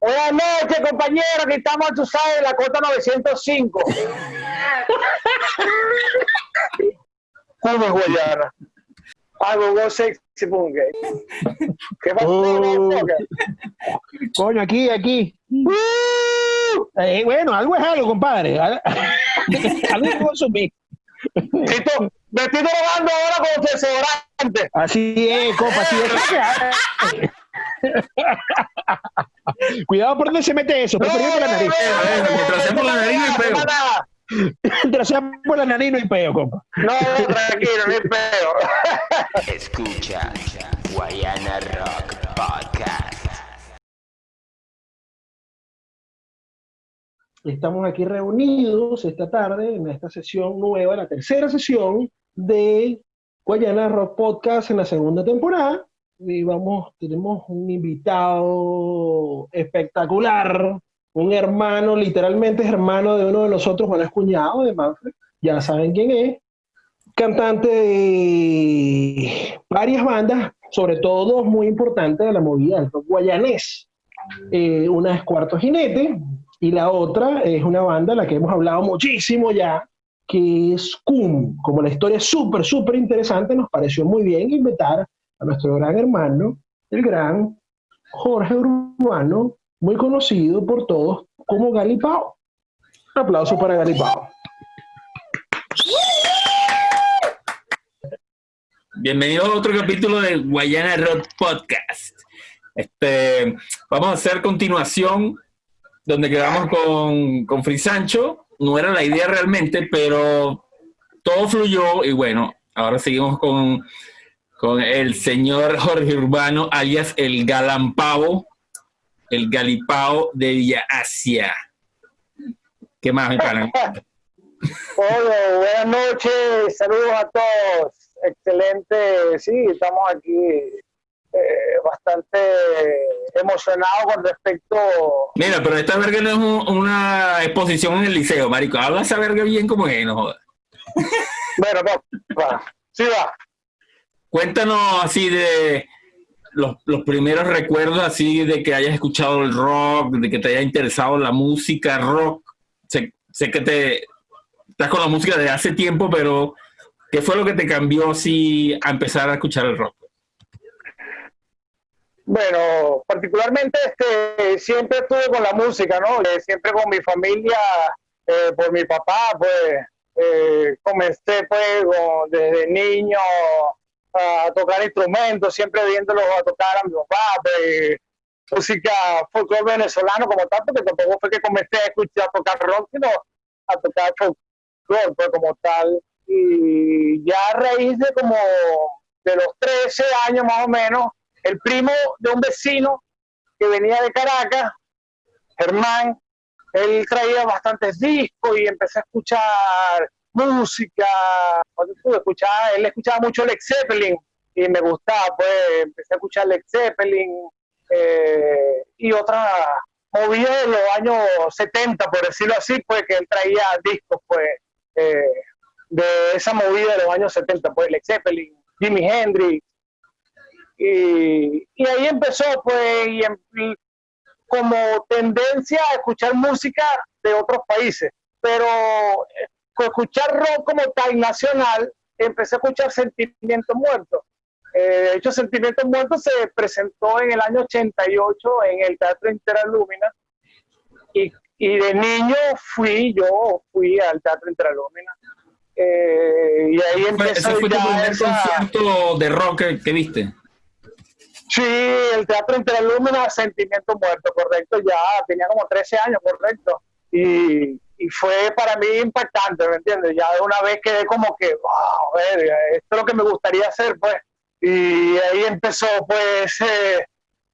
Buenas noches, compañero. Aquí estamos, tú sabes, en la cota 905. ¿Cómo es Guayana? Algo go sexy punga. ¿Qué pasa? Oh. Coño, aquí, aquí. Eh, bueno, algo es algo, compadre. Al- algo es consumir. Tito, me estoy drogando ahora con desodorante. Así es, compa, así es. Cuidado por dónde se mete eso, preferido por la nariz. mientras sea por la nariz, no hay peo. Mientras sea por la nariz no hay peo, compa. no, tranquilo, no hay peo. Escucha Guayana Rock Podcast. Estamos aquí reunidos esta tarde en esta sesión nueva, la tercera sesión de Guayana Rock Podcast en la segunda temporada. Y vamos, tenemos un invitado espectacular, un hermano, literalmente es hermano de uno de nosotros, Juan es cuñado de Manfred, ya saben quién es, cantante de varias bandas, sobre todo dos muy importantes de la movida del rock guayanés. Eh, una es Cuarto Jinete, y la otra es una banda de la que hemos hablado muchísimo ya, que es Cum. Como la historia es súper, súper interesante, nos pareció muy bien invitar a nuestro gran hermano, el gran Jorge Urbano, muy conocido por todos como Galipao. Un aplauso para Galipao. Bienvenido a otro capítulo de Guayana Rock Podcast. Este, vamos a hacer continuación donde quedamos con, con Free Sancho. No era la idea realmente, pero todo fluyó y bueno, ahora seguimos con, con el señor Jorge Urbano, alias el Galampavo, el Galipao de Villa Asia. ¿Qué más, mi pana? Hola, buenas noches, saludos a todos. Excelente, sí, estamos aquí eh, bastante emocionados con respecto. Mira, pero esta verga no es un- una exposición en el liceo, marico. Habla esa verga bien como es, no jodas. Bueno, va, sí va. Cuéntanos así de los, los primeros recuerdos así de que hayas escuchado el rock, de que te haya interesado la música rock. Sé, sé que te estás con la música desde hace tiempo, pero ¿qué fue lo que te cambió así a empezar a escuchar el rock? Bueno, particularmente este, siempre estuve con la música, ¿no? Eh, siempre con mi familia, eh, por mi papá, pues eh, comencé pues desde niño a tocar instrumentos, siempre viéndolos a tocar a mi papá, pues, música folclore venezolano como tal, porque tampoco fue que comencé a escuchar a tocar rock, sino a tocar folclore pues, como tal. Y ya a raíz de como de los 13 años más o menos, el primo de un vecino que venía de Caracas, Germán, él traía bastantes discos y empecé a escuchar música. Escuchaba, él escuchaba mucho Led Zeppelin y me gustaba, pues empecé a escuchar Led Zeppelin eh, y otra movida de los años 70, por decirlo así, pues que él traía discos, pues, eh, de esa movida de los años 70, pues Led Zeppelin, Jimi Hendrix, y, ahí empezó, pues, em- como tendencia a escuchar música de otros países, pero con escuchar rock como tal nacional, empecé a escuchar Sentimientos Muertos. Eh, de hecho, Sentimientos Muertos se presentó en el año 88 en el Teatro Interalumina y, y de niño fui, yo fui al Teatro Interalumina. Eh, y ahí empezó Ese fue tu primer esa- concierto de rock que, que viste. Sí, el Teatro Interalumina, Sentimiento Muerto, correcto. Ya tenía como 13 años, correcto. Y, y fue para mí impactante, ¿me entiendes? Ya de una vez quedé como que, wow, verga, esto es lo que me gustaría hacer, pues. Y ahí empezó, pues, eh,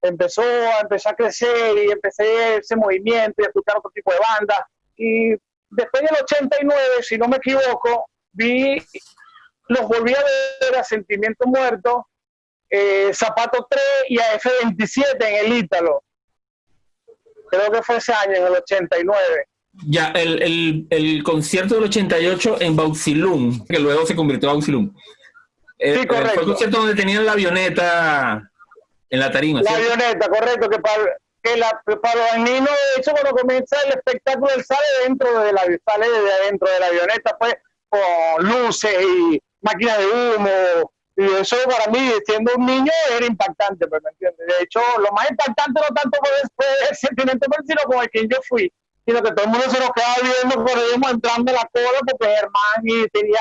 empezó a empezar a crecer y empecé ese movimiento y a escuchar otro tipo de bandas. Y después del 89, si no me equivoco, vi, los volví a ver a Sentimiento Muerto eh, Zapato 3 y a F27 en el Ítalo. Creo que fue ese año, en el 89. Ya, el, el, el concierto del 88 en Bauxilum, que luego se convirtió en Bauxilum. Eh, Sí, eh, correcto. Fue el concierto donde tenían la avioneta en la tarima. La avioneta, correcto, que para que la, para los niños, de hecho, cuando comienza el espectáculo, él sale dentro de la, sale de adentro de la avioneta, pues, con luces y máquinas de humo, y eso para mí, siendo un niño, era impactante, pues, ¿me entiendes? De hecho, lo más impactante no tanto fue, el sentimiento, sino con el que yo fui, sino que todo el mundo se nos quedaba viendo ahí entrando en la cola, porque Germán y tenía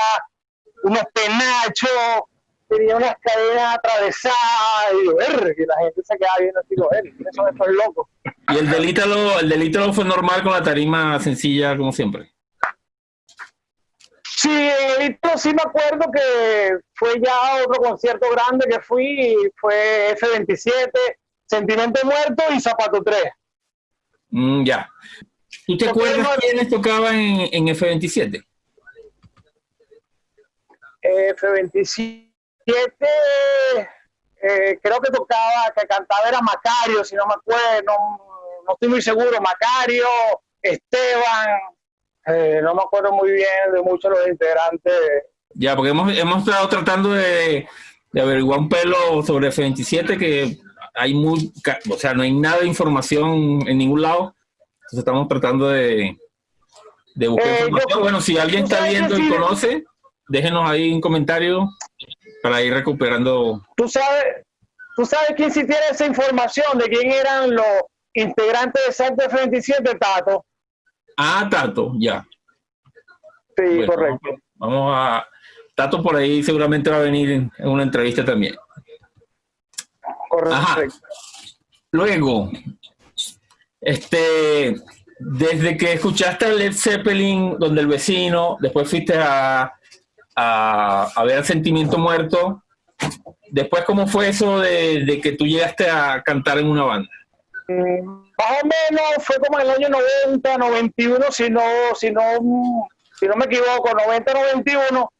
unos penachos, tenía unas cadenas atravesadas, y, "Erre", y la gente se quedaba viendo así, digo, "Erre, ¿quiénes son estos locos? Y el delítalo, el delítalo fue normal con la tarima sencilla, como siempre. Sí, el Hito sí me acuerdo que fue ya otro concierto grande que fui, fue F27, Sentimiento Muerto y Zapato 3. Mm, ya. ¿Tú te acuerdas quiénes tocaban en, en F27? F27, eh, creo que tocaba, que cantaba era Macario, si no me acuerdo, no, no estoy muy seguro, Macario, Esteban, eh, no me acuerdo muy bien de muchos de los integrantes. Ya, porque hemos, hemos estado tratando de, de averiguar un pelo sobre F27 que hay muy, o sea, no hay nada de información en ningún lado. Entonces estamos tratando de, de buscar Eh, yo- información. Bueno, si alguien está viendo y conoce, déjenos ahí un comentario para ir recuperando. ¿Tú sabes, ¿Tú sabes quién sí tiene esa información de quién eran los integrantes de Santo F27, Tato? Ah, Tato, ya. Sí, Bueno, correcto. Vamos a. Tato por ahí seguramente va a venir en en una entrevista también. correcto. Ajá. Luego, este, desde que escuchaste a Led Zeppelin, donde el vecino, después fuiste a, a, ver Sentimiento Muerto, después, ¿cómo fue eso de, de que tú llegaste a cantar en una banda? Mm, Más o menos fue como en el año 90, 91, si no, si no, si no me equivoco, 90, 91,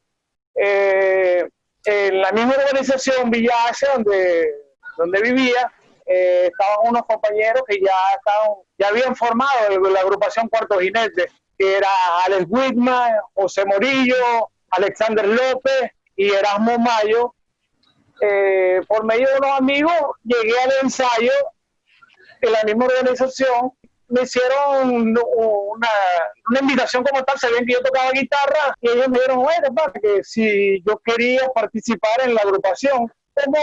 eh, en la misma organización Villa Asia, donde, donde vivía, eh, estaban unos compañeros que ya estaban, ya habían formado la agrupación Cuarto Jinete, que era Alex Whitman, José Morillo, Alexander López y Erasmo Mayo. Eh, por medio de unos amigos llegué al ensayo en la misma organización me hicieron una, una invitación como tal, sabían que yo tocaba guitarra y ellos me dijeron, bueno, que si yo quería participar en la agrupación como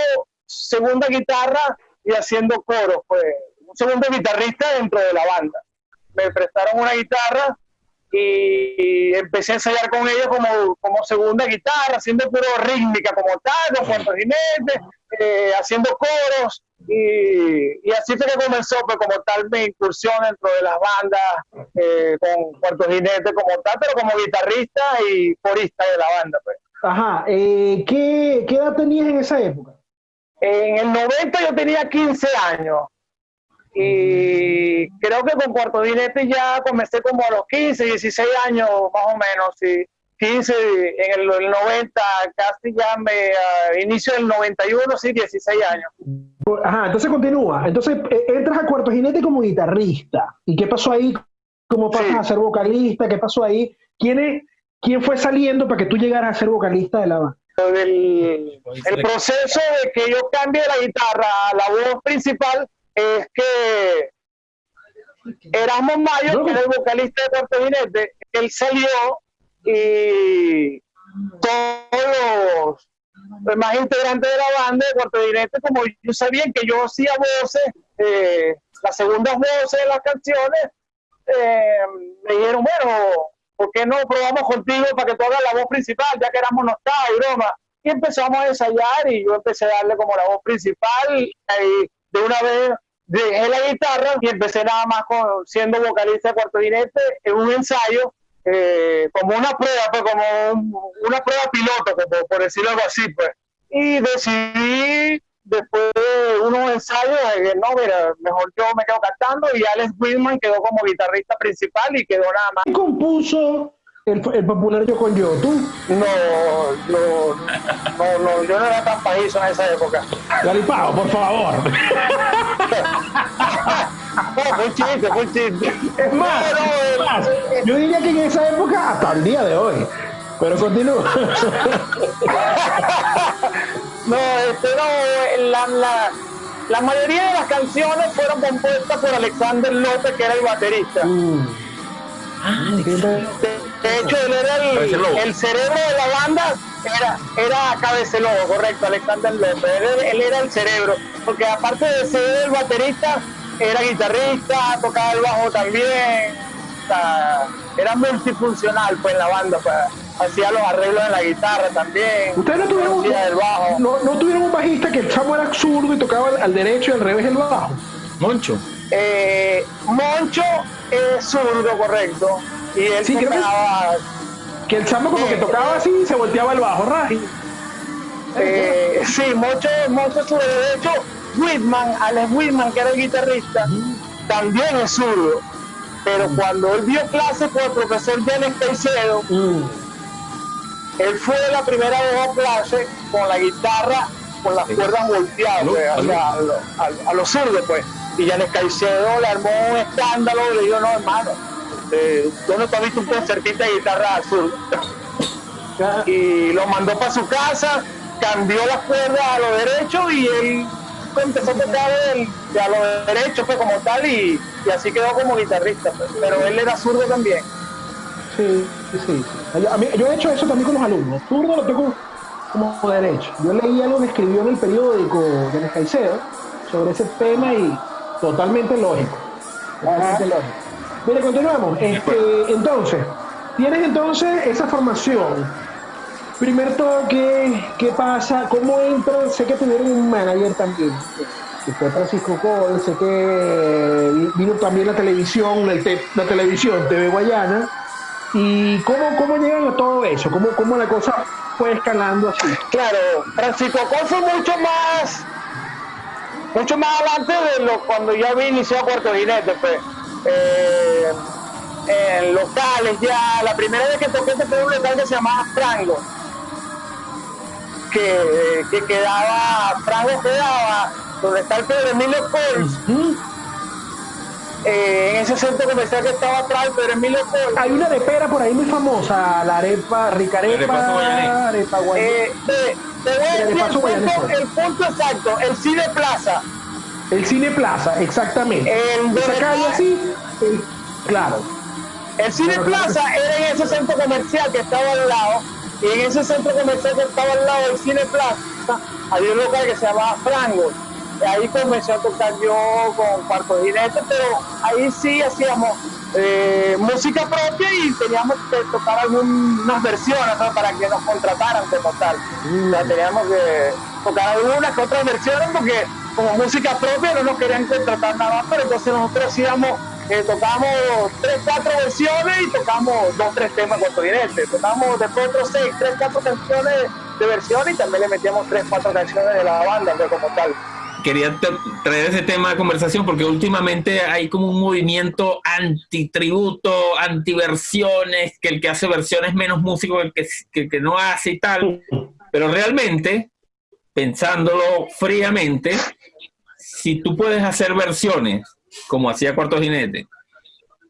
segunda guitarra y haciendo coros, pues un segundo guitarrista dentro de la banda. Me prestaron una guitarra y empecé a ensayar con ellos como, como segunda guitarra, haciendo puro rítmica como tal, con cuantos jinetes, eh, haciendo coros y, y así fue que comenzó pues, como tal mi incursión dentro de las bandas eh, con cuartos jinetes como tal, pero como guitarrista y corista de la banda. Pues. Ajá, eh, ¿qué, ¿qué edad tenías en esa época? En el 90 yo tenía 15 años y creo que con cuarto jinete ya comencé como a los 15, 16 años más o menos, sí. 15 en el, el 90, casi ya me a inicio del 91, sí, 16 años. Ajá, entonces continúa. Entonces eh, entras a Cuarto Jinete como guitarrista. ¿Y qué pasó ahí? ¿Cómo pasas Sí. a ser vocalista? ¿Qué pasó ahí? ¿Quién, es- ¿Quién fue saliendo para que tú llegaras a ser vocalista de la banda? El, el proceso de que yo cambie la guitarra a la voz principal es que Erasmo Mayo, que era el vocalista de Cuarto Jinete, él salió y todos los demás integrantes de la banda de Cuarto Jinete, como yo sabían que yo hacía voces, eh, las segundas voces de las canciones, eh, me dijeron, bueno, ¿por qué no probamos contigo para que tú hagas la voz principal, ya que éramos no estaba y broma? Y empezamos a ensayar y yo empecé a darle como la voz principal y de una vez dejé la guitarra y empecé nada más con, siendo vocalista de Cuarto Jinete en un ensayo, eh, como una prueba, pues como un- una prueba piloto, como por decirlo algo así, pues. Y decidí, después de unos ensayos, no, mira, mejor yo me quedo cantando y Alex Whitman quedó como guitarrista principal y quedó nada más. ¿Quién compuso el, el popular Yo con Yo? ¿Tú? No, no, no, no, yo no era tan pajizo en esa época. Galipao, por favor. No, fue un chiste, fue un chiste. Es más, es más, yo diría que en esa época, hasta el día de hoy. Pero continúa. No, este no, la, la, la mayoría de las canciones fueron compuestas por Alexander López, que era el baterista. Mm. Ah, De, hecho, él era el, el cerebro de la banda, era, era Cabecelobo, correcto, Alexander López. Él, era- él era el cerebro, porque aparte de ser el baterista, era guitarrista, tocaba el bajo también. o sea, era multifuncional pues en la banda, pues, hacía los arreglos en la guitarra también. Ustedes no tuvieron, hacía el bajo. no, no tuvieron un bajista que el chamo era zurdo y tocaba al, al derecho y al revés el bajo. Moncho. Eh, Moncho es zurdo, correcto. Y él Sí, que- tocaba Que el chamo como que tocaba así y se volteaba el bajo, Raji. Eh, sí, Mocho, Mocho es zurdo. De hecho, Whitman, Alex Whitman, que era el guitarrista, también es zurdo. Pero cuando él vio clases con el profesor James Caicedo, Mm. Él fue la primera vez a clase con la guitarra, con las Sí. cuerdas volteadas, pues, o salud. sea, a, lo- a- a los zurdos, pues. Y Janes Caicedo le armó un escándalo, le dijo, no, hermano, eh, ¿tú no te has visto un concertista de guitarra? Ya. y lo mandó para su casa, cambió las cuerdas a lo derecho y él empezó a tocar el- de a lo derecho pues, como tal y, y así quedó como guitarrista. pues. Pero él era zurdo también. Sí, sí, sí. Yo, a mí- yo he hecho eso también con los alumnos. Zurdo lo tengo como derecho. Yo leí algo que escribió en el periódico de Caicedo sobre ese tema y totalmente lógico. Totalmente lógico. Mire, continuamos. Este, entonces, tienes entonces esa formación. Primer toque, ¿qué pasa? ¿Cómo entran? Sé que tuvieron un manager también, que fue Francisco Cole, sé que vi- vino también la televisión, el te- la televisión TV Guayana. ¿Y cómo, cómo llegan a todo eso? ¿Cómo, cómo la cosa fue escalando así? Claro, Francisco Col fue mucho más, mucho más adelante de lo cuando ya había iniciado Puerto Jinete, pues. Eh, en locales ya, la primera vez que toqué fue en un local que se llamaba Frango, que, que quedaba, Frango quedaba donde está el Pedro Emilio Cols, ¿Mm? Eh, en ese centro comercial que estaba atrás, el Pedro Emilio Cols. Hay una arepera por ahí muy famosa, la arepa, rica arepa arepa, guayanés. Eh, te, te voy a Mira, de decir el punto, Guayanés. el punto exacto, el Cine Plaza. El Cine Plaza, exactamente. El Esa de- calle así, el- claro. El Cine Pero, Plaza era en ese centro comercial que estaba al lado, y en ese centro comercial que estaba al lado del Cine Plaza, había un local que se llamaba Frango. Ahí comencé a tocar yo con Cuarto Jinete, pero ahí sí hacíamos eh, música propia y teníamos que tocar algunas versiones ¿no? para que nos contrataran como tal. O sea, teníamos que tocar algunas que otras versiones porque como música propia no nos querían contratar nada más, pero entonces nosotros hacíamos, eh, tocamos tres, cuatro versiones y tocamos dos, tres temas cortodirentes. Tocamos después otros seis, tres, cuatro canciones de versión y también le metíamos tres, cuatro canciones de la banda como tal. Quería tra- traer ese tema de conversación porque últimamente hay como un movimiento antitributo, antiversiones, que el que hace versiones es menos músico que el que, que que no hace y tal. Pero realmente, pensándolo fríamente, si tú puedes hacer versiones, como hacía Cuarto Jinete,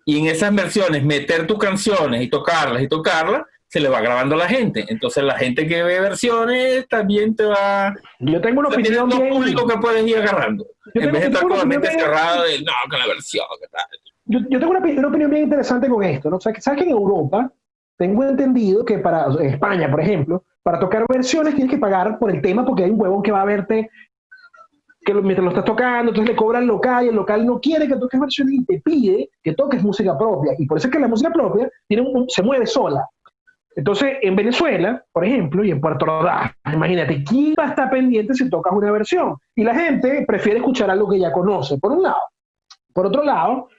y en esas versiones meter tus canciones y tocarlas y tocarlas, se le va grabando a la gente. Entonces la gente que ve versiones también te va... Yo tengo una opinión bien, públicos que puedes ir agarrando. Yo en vez de estar con la mente cerrada de, no, que la versión, tal. yo, yo tengo una, opi- una opinión bien interesante con esto, ¿no? O sea, que- ¿Sabes que en Europa tengo entendido que para en España, por ejemplo, para tocar versiones tienes que pagar por el tema porque hay un huevón que va a verte que lo- mientras lo estás tocando, entonces le cobra al local y el local no quiere que toques versiones y te pide que toques música propia. Y por eso es que la música propia tiene un- se mueve sola. Entonces, en Venezuela, por ejemplo, y en Puerto Ordaz, imagínate, ¿quién va a estar pendiente si tocas una versión? Y la gente prefiere escuchar algo que ya conoce, por un lado. Por otro lado,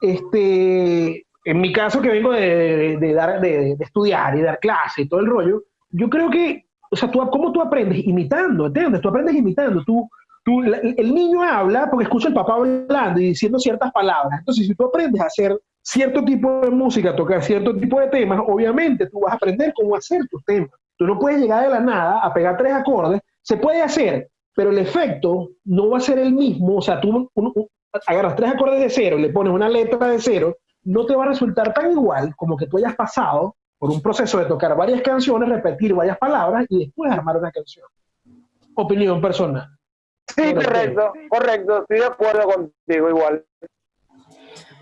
este, en mi caso que vengo de, de dar, de, de estudiar y dar clase y todo el rollo, yo creo que, o sea, tú, ¿cómo tú aprendes? Imitando, ¿entiendes? Tú aprendes imitando. Tú, tú, el niño habla porque escucha al papá hablando y diciendo ciertas palabras. Entonces, si tú aprendes a hacer cierto tipo de música, tocar cierto tipo de temas, obviamente tú vas a aprender cómo hacer tus temas. Tú no puedes llegar de la nada a pegar tres acordes. Se puede hacer, pero el efecto no va a ser el mismo. O sea, tú agarras tres acordes de cero, le pones una letra de cero, no te va a resultar tan igual como que tú hayas pasado por un proceso de tocar varias canciones, repetir varias palabras y después armar una canción. Opinión personal. Sí, correcto, correcto, estoy de acuerdo contigo igual.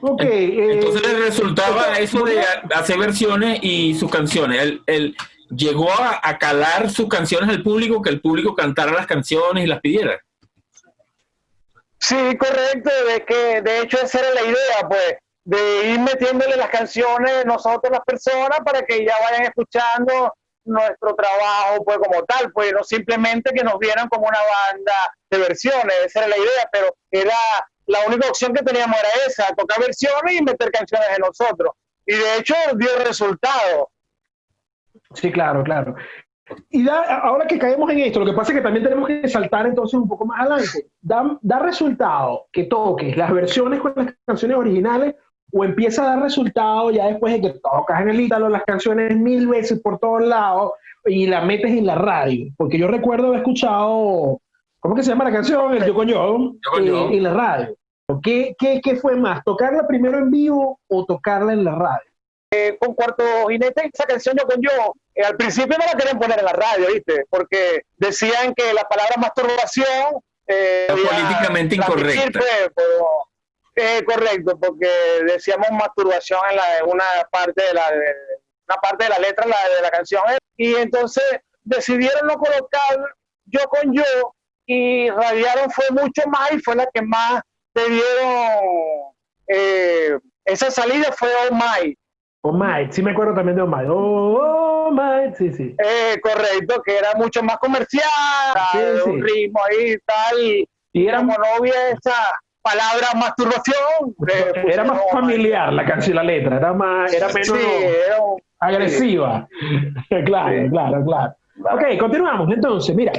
Ok. Entonces eh, le resultaba eso de hacer versiones y sus canciones. Él, él llegó a, a calar sus canciones al público, que el público cantara las canciones y las pidiera. Sí, correcto, de que de hecho esa era la idea, pues, de ir metiéndole las canciones nosotros las personas para que ya vayan escuchando nuestro trabajo, pues como tal, pues no simplemente que nos vieran como una banda de versiones, esa era la idea, pero era la única opción que teníamos era esa, tocar versiones y meter canciones de nosotros. Y de hecho dio resultado. Sí, claro, claro. Y da, ahora que caemos en esto, lo que pasa es que también tenemos que saltar entonces un poco más adelante. ¿Da, da resultado que toques las versiones con las canciones originales o empieza a dar resultado ya después de que tocas en el ítalo las canciones mil veces por todos lados y las metes en la radio? Porque yo recuerdo haber escuchado, ¿cómo que se llama la canción? El Yo con Yo, eh, en la radio. ¿Qué, qué, ¿Qué fue más? ¿Tocarla primero en vivo o tocarla en la radio? Eh, con Cuarto Jinete, esa canción yo con yo, eh, al principio no la querían poner en la radio, ¿viste? Porque decían que la palabra masturbación... Eh, Era políticamente incorrecta. pero- eh, correcto, porque decíamos masturbación en, la, en una parte de la de- una parte de la letra la, de la canción y entonces decidieron no colocar yo con yo y radiaron fue mucho más y fue la que más le dieron eh, esa salida fue Oh My Oh My, sí me acuerdo también de Oh My. Oh, oh My, sí, sí. Eh, correcto, que era mucho más comercial, Sí, de sí. un ritmo ahí y tal, y, Y era, como no había esa palabra masturbación, le era más pusieron- familiar la canción, la letra, era más, era menos Sí, era un- agresiva. claro, Sí. claro, claro. Ok, continuamos. Entonces, mira,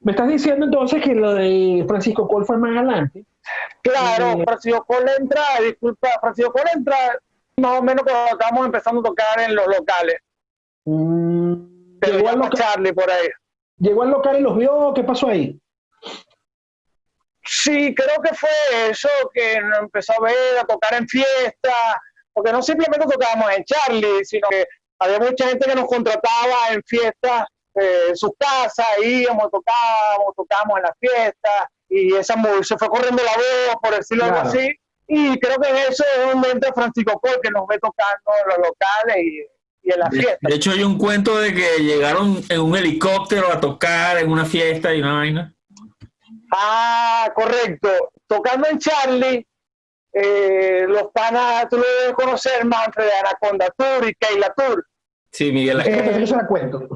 me estás diciendo entonces que lo de Francisco Col fue más adelante. claro, Eh, Francisco Cole entra, disculpa, Francisco Cole entra más o menos cuando estábamos empezando a tocar en los locales, Mm, te llegó, al llama loca- Charlie por ahí. llegó al local y los vio, ¿qué pasó ahí? Sí, creo que fue eso, que nos empezó a ver, a tocar en fiestas, porque no simplemente tocábamos en Charlie, sino que había mucha gente que nos contrataba en fiestas, eh, en sus casas, íbamos, tocábamos, tocábamos en las fiestas, y esa se fue corriendo la voz, por decirlo Claro. así, y creo que en eso es donde entra Francisco Col, que nos ve tocando en los locales y, y en las De, fiestas. de hecho, hay un cuento de que llegaron en un helicóptero a tocar en una fiesta y una vaina. Ah, correcto. Tocando en Charlie, eh, los panas, tú lo debes conocer, Manfred de Anaconda Tour y Keila Tour. Sí, Miguel. Es que yo se la cuento.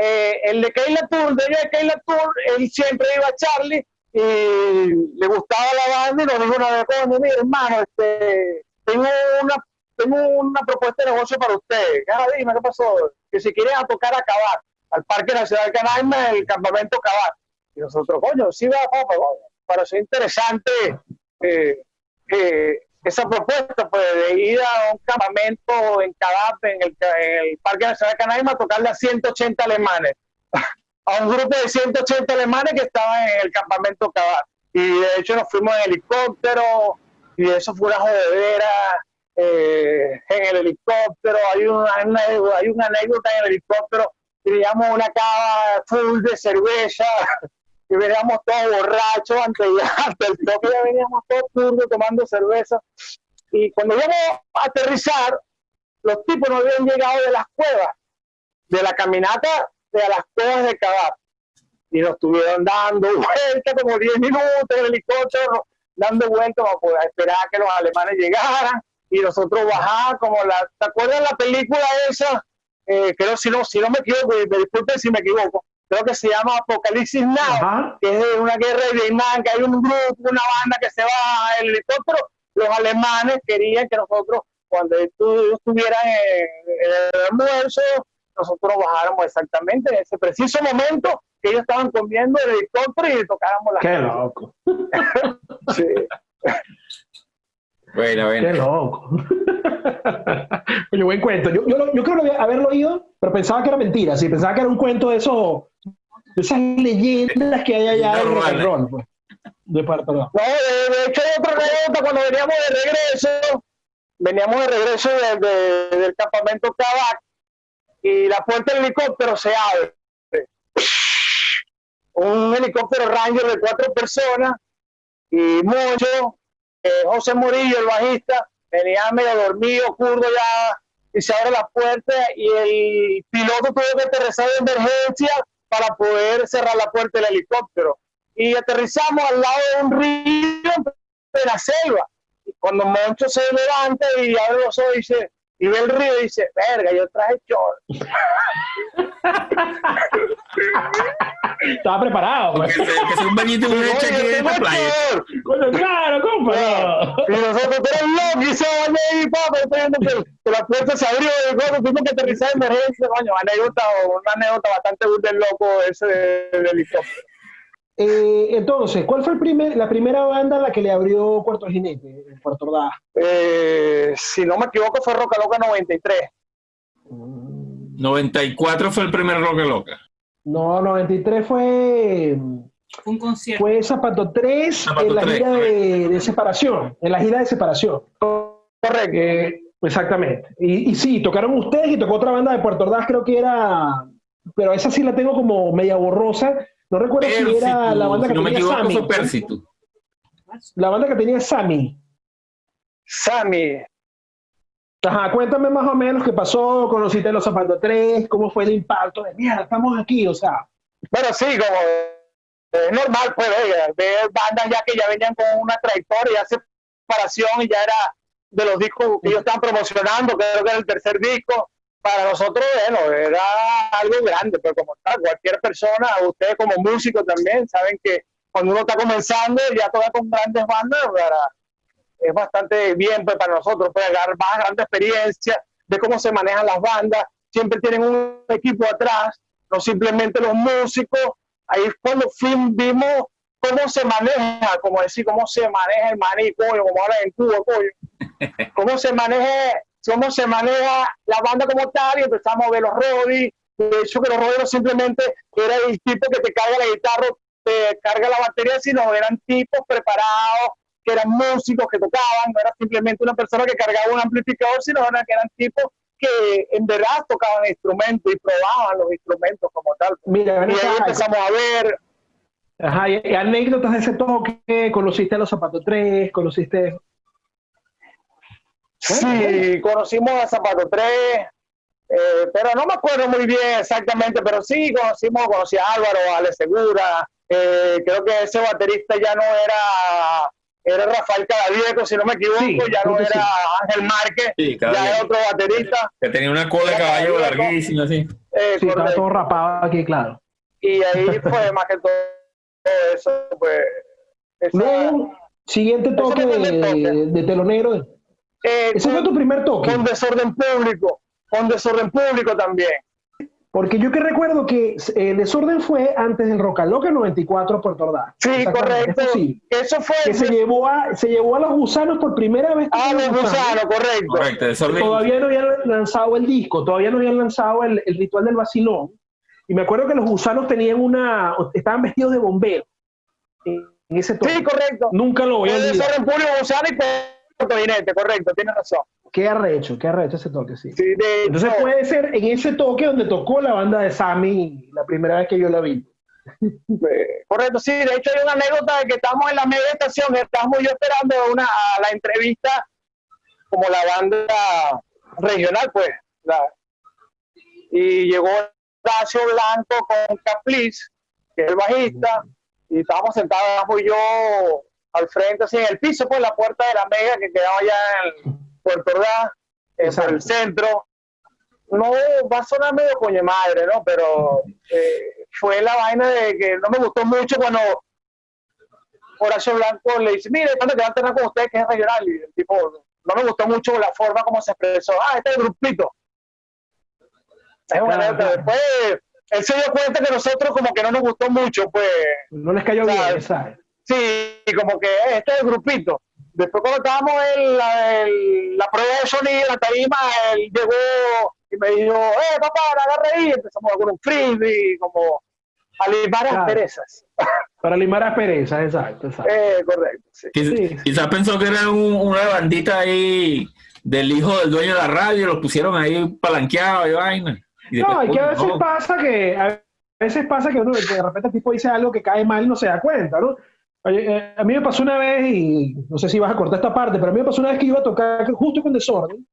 Eh, el de Keila Tour, de Keila Tour, él siempre iba a Charlie y le gustaba la banda y nos dijo una vez, coño, mira, hermano, este, tengo una, tengo una propuesta de negocio para ustedes. Ah, dime, ¿qué pasó? Que si quieren a tocar a Cabat, al Parque Nacional Canaima, el campamento Cabat. Y nosotros, coño, sí va, papá, coño, pareció interesante eh, eh, esa propuesta, pues, de ir a un campamento en Cabat, en el, Parque Nacional Canaima, a tocarle a 180 alemanes a un grupo de 180 alemanes que estaban en el campamento Cabat. Y de hecho nos fuimos en helicóptero y eso fue una jodedera eh, en el helicóptero. Hay una- hay una anécdota en el helicóptero. Teníamos una cava full de cerveza y veníamos todos borrachos antes, antes del toque, ya veníamos todos turbios tomando cerveza. Y cuando íbamos a aterrizar, los tipos no habían llegado de las cuevas, de la caminata de las cuevas de Cabat. Y nos estuvieron dando vueltas como 10 minutos en el helicóptero, dando vueltas para esperar a que los alemanes llegaran y nosotros bajar como la... ¿Te acuerdas la película esa? Eh, creo, si no, si no me equivoco, me disculpen si me equivoco, creo que se llama Apocalipsis Now Ajá. que es de una guerra de Vietnam, que hay un grupo, una banda que se va el helicóptero, los alemanes querían que nosotros, cuando estu- estuvieran en, en el almuerzo, nosotros bajáramos exactamente en ese preciso momento que ellos estaban comiendo el helicóptero y tocáramos las Qué loco, Sí. Bueno, qué bueno. loco. Oye, buen cuento. Yo, yo, yo creo que haberlo oído, pero pensaba que era mentira. Sí, pensaba que era un cuento de esos, de esas leyendas que hay allá en No, rock and vale. roll, pues. De par- perdón. No, de, hecho hay otra anécdota cuando veníamos de regreso, veníamos de regreso de- de- del campamento Cabac y la puerta del helicóptero se abre. un helicóptero Ranger de cuatro personas y Moncho, eh, José Murillo, el bajista, venía medio dormido, curdo ya, y se abre la puerta y el piloto tuvo que aterrizar de emergencia para poder cerrar la puerta del helicóptero. Y aterrizamos al lado de un río de la selva. Y cuando Moncho se levanta y abre los ojos y dice, y ve el río y dice, verga, yo traje short. Estaba preparado. Que pues. se, que sea un bañito y una Oye, hecha aquí en esta playa. Coño, claro, compa. Y nosotros, tú eres loco, y se bañó ahí, papá, estoy viendo que, que la puerta se abrió, y cuando tuvimos que aterrizar de emergencia, coño, anécdota, una anécdota bastante del loco ese de- del helicóptero. Eh, entonces, ¿cuál fue el primer, la primera banda a la que le abrió Puerto Jinete, en Puerto Ordaz? Eh, si no me equivoco, fue Roca Loca 93. 94 fue el primer Roca Loca. No, 93 fue, Un concierto. fue Zapato 3 Zapato en la 3, gira de, de separación, en la gira de separación. Correcto. Eh, exactamente. Y, y sí, tocaron ustedes y tocó otra banda de Puerto Ordaz, creo que era, pero esa sí la tengo como media borrosa. No recuerdo si era la banda si que no me tenía equivoco Sammy. fue Persitu. La banda que tenía Sammy. Sammy. Ajá, cuéntame más o menos qué pasó, conociste los zapatos 3, cómo fue el impacto de mierda, estamos aquí, o sea, Bueno, sí, como es normal, pues, ver, ver bandas ya que ya venían con una trayectoria, ya separación y ya era de los discos que ellos estaban promocionando, creo que era el tercer disco. Para nosotros, bueno, era algo grande, pero como tal, cualquier persona, ustedes como músicos también, saben que cuando uno está comenzando, ya toca con grandes bandas, es bastante bien pues, para nosotros, pues, agarrar más grande experiencia de cómo se manejan las bandas, siempre tienen un equipo atrás, no simplemente los músicos, ahí es cuando fin vimos cómo se maneja, como decir, cómo se maneja el maní, coño, como ahora en Cuba, coño, cómo se maneja, cómo se maneja la banda como tal, y empezamos a ver los roadies, de hecho que los no simplemente era el tipo que te carga la guitarra, te carga la batería, sino eran tipos preparados, que eran músicos que tocaban, no era simplemente una persona que cargaba un amplificador, sino era que eran tipos que en verdad tocaban instrumentos y probaban los instrumentos como tal. mira, Y ahí empezamos a ver, ajá, y, y anécdotas de ese toque, conociste a los zapatos 3, conociste, sí, conocimos a Zapato 3, eh, pero no me acuerdo muy bien exactamente, pero sí conocimos, conocí a Álvaro, a Ale Segura, eh, creo que ese baterista ya no era, era Rafael Cadavieco, si no me equivoco, Sí, ya no era sí. Ángel Márquez, Sí, ya era otro baterista. Que tenía una cola de caballo larguísima, así. eh, sí, estaba todo rapado aquí, claro. y ahí fue más que todo eso, pues. esa- Luego, siguiente toque de, de telonero, eh, ese fue tu primer toque, con desorden público, con desorden público también. porque yo que recuerdo que el desorden fue antes del Roca Loca 94 Puerto Ordaz. Sí, correcto. eso sí, Eso fue. que se llevó a, se llevó a los gusanos por primera vez. Ah, los gusanos, correcto. Correcto, desorden. Todavía no habían lanzado el disco, todavía no habían lanzado el, el ritual del vacilón. Y me acuerdo que los gusanos tenían una, estaban vestidos de bombero en, en ese toque. Sí, correcto. Nunca lo voy a olvidar. desorden público, gusano y Jinete, correcto, tienes razón. Qué arrecho, qué arrecho ese toque, sí. Sí, de Entonces hecho, puede ser en ese toque donde tocó la banda de Sammy la primera vez que yo la vi. eh, correcto, sí, de hecho hay una anécdota de que estamos en la media estación, estamos yo esperando una, a la entrevista como la banda regional, pues. la- y llegó Horacio Blanco con Capliz, que es el bajista, y estábamos sentados y yo al frente, así en el piso, pues la puerta de la mega que quedaba allá en Puerto Ordaz, eh, por el centro. No va a sonar medio coño madre, ¿no? Pero eh, fue la vaina de que no me gustó mucho cuando Horacio Blanco le dice, mire, cuando que va a tener con usted que es regional, y el tipo, no me gustó mucho la forma como se expresó, ah, este es el grupito. Es una. Después, él se dio cuenta que nosotros como que no nos gustó mucho, pues, No les cayó Claro. bien, ¿sabes? Sí, como que este es el grupito. Después cuando estábamos en la, en la prueba de sonido, la tarima, él llegó y me dijo, eh, papá, agarra ahí, empezamos con un frisbee, como a limar las Claro. perezas. Para limar asperezas, exacto, exacto. Eh, correcto, sí. Quiz- Sí. Quizás pensó que era un- una bandita ahí del hijo del dueño de la radio, los pusieron ahí palanqueados y vaina. Y No, y que a veces no. pasa que a veces pasa que, uno, que de repente el tipo dice algo que cae mal y no se da cuenta, ¿no? Oye, eh, a mí me pasó una vez, y no sé si vas a cortar esta parte, pero a mí me pasó una vez que iba a tocar justo con desorden,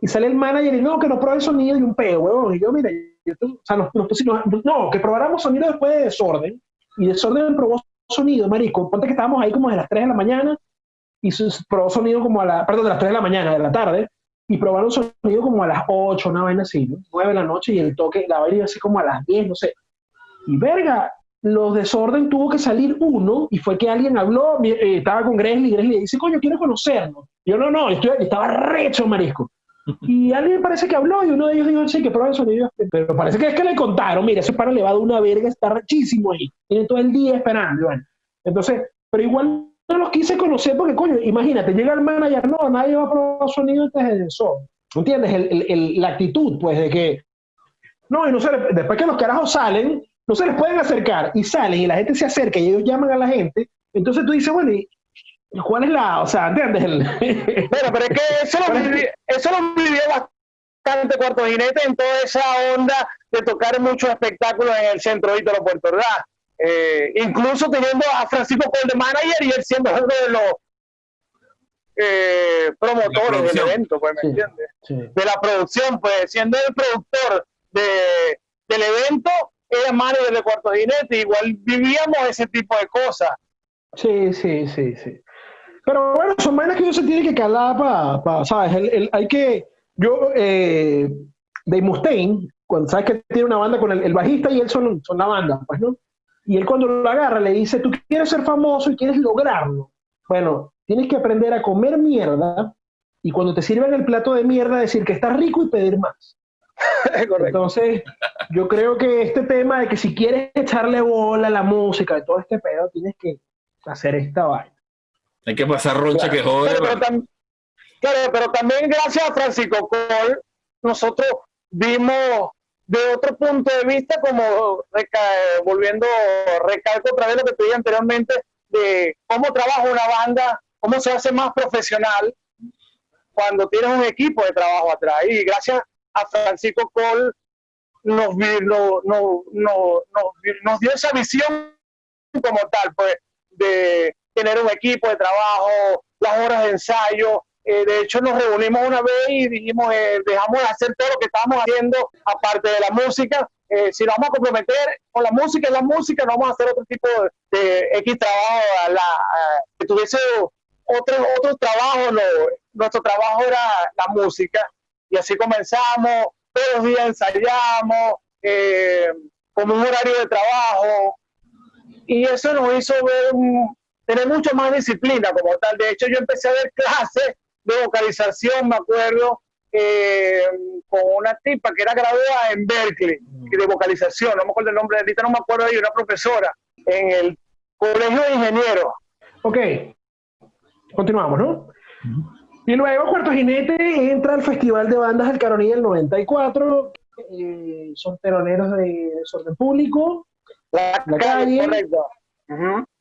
y sale el manager y no, que no pruebe sonido y un peo, huevón. Y yo, mira, yo, o sea, nos, nos no, que probáramos sonido después de desorden, y desorden probó sonido, marico. Ponte que estábamos ahí como de las 3 de la mañana, y probó sonido como a la, perdón, de las 3 de la mañana, de la tarde, y probaron sonido como a las 8, una vaina así, ¿no? 9 de la noche, y el toque, la vaina iba así como a las 10, no sé. Y verga, los desorden tuvo que salir uno y fue que alguien habló, eh, estaba con Gresley, Gresley dice, coño, quiero conocerlo. Yo no, no, estoy, estaba recho, marisco. Y alguien parece que habló y uno de ellos dijo, sí, que prueba el sonido. Pero parece que es que le contaron, mira, ese para le va de una verga, está rechísimo ahí. Tiene todo el día esperando. bueno. Entonces, pero igual no los quise conocer porque, coño, imagínate, llega el manager, no, nadie va a probar sonido antes de eso. ¿Entiendes? El- el- el- la actitud, pues, de que no, y no le- después que los carajos salen, no se les pueden acercar y salen y la gente se acerca y ellos llaman a la gente. Entonces tú dices, bueno, ¿y cuál es la, o sea, ¿entiendes? Bueno, pero es que eso lo, viví, eso lo vivió bastante Cuarto Jinete en toda esa onda de tocar muchos espectáculos en el centro Ítalo Puerto Ordaz. Eh, incluso teniendo a Francisco Paul de manager y él siendo uno de los eh, promotores del evento, pues, ¿me Sí. entiendes? Sí. De la producción, pues, siendo el productor de, del evento, era manager de Cuarto Jinete, igual vivíamos ese tipo de cosas. Sí, sí, sí, sí. Pero bueno, son vainas que uno se tiene que calar para, ¿sabes? El- el- hay que, yo, eh, Dave Mustaine, cuando sabes que tiene una banda con el, bajista y él son, son la banda, pues, ¿no? Y él cuando lo agarra le dice, tú quieres ser famoso y quieres lograrlo. Bueno, tienes que aprender a comer mierda y cuando te sirvan el plato de mierda decir que está rico y pedir más. Correcto. Entonces, yo creo que este tema de que si quieres echarle bola a la música y todo este pedo, tienes que hacer esta vaina. Hay que pasar roncha que jode. Pero, pero tam- claro, pero también gracias a Francisco Col, nosotros vimos de otro punto de vista, como reca- volviendo, recalco otra vez lo que te dije anteriormente, de cómo trabaja una banda, cómo se hace más profesional cuando tienes un equipo de trabajo atrás. Y gracias a Francisco Col nos, nos vi- nos dio esa visión como tal, pues, de tener un equipo de trabajo, las horas de ensayo. Eh, de hecho, nos reunimos una vez y dijimos, eh, dejamos de hacer todo lo que estábamos haciendo, aparte de la música. Eh, si nos vamos a comprometer con la música, la música, no vamos a hacer otro tipo de, de trabajo, a la, a- que tuviese otro, otro trabajo. no. nuestro trabajo era la música. Y así comenzamos, todos los días ensayamos, eh, como un horario de trabajo, y eso nos hizo ver un- tener mucho más disciplina como tal. De hecho, yo empecé a ver clases de vocalización, me acuerdo, eh, con una tipa que era graduada en Berkeley, de vocalización, no me acuerdo el nombre de ahorita, no me acuerdo de ella, una profesora en el Colegio de Ingenieros. Ok, continuamos, ¿no? Y luego Cuarto Jinete entra al Festival de Bandas del Caronía del 94, eh, son teloneros de desorden público, La, La calle,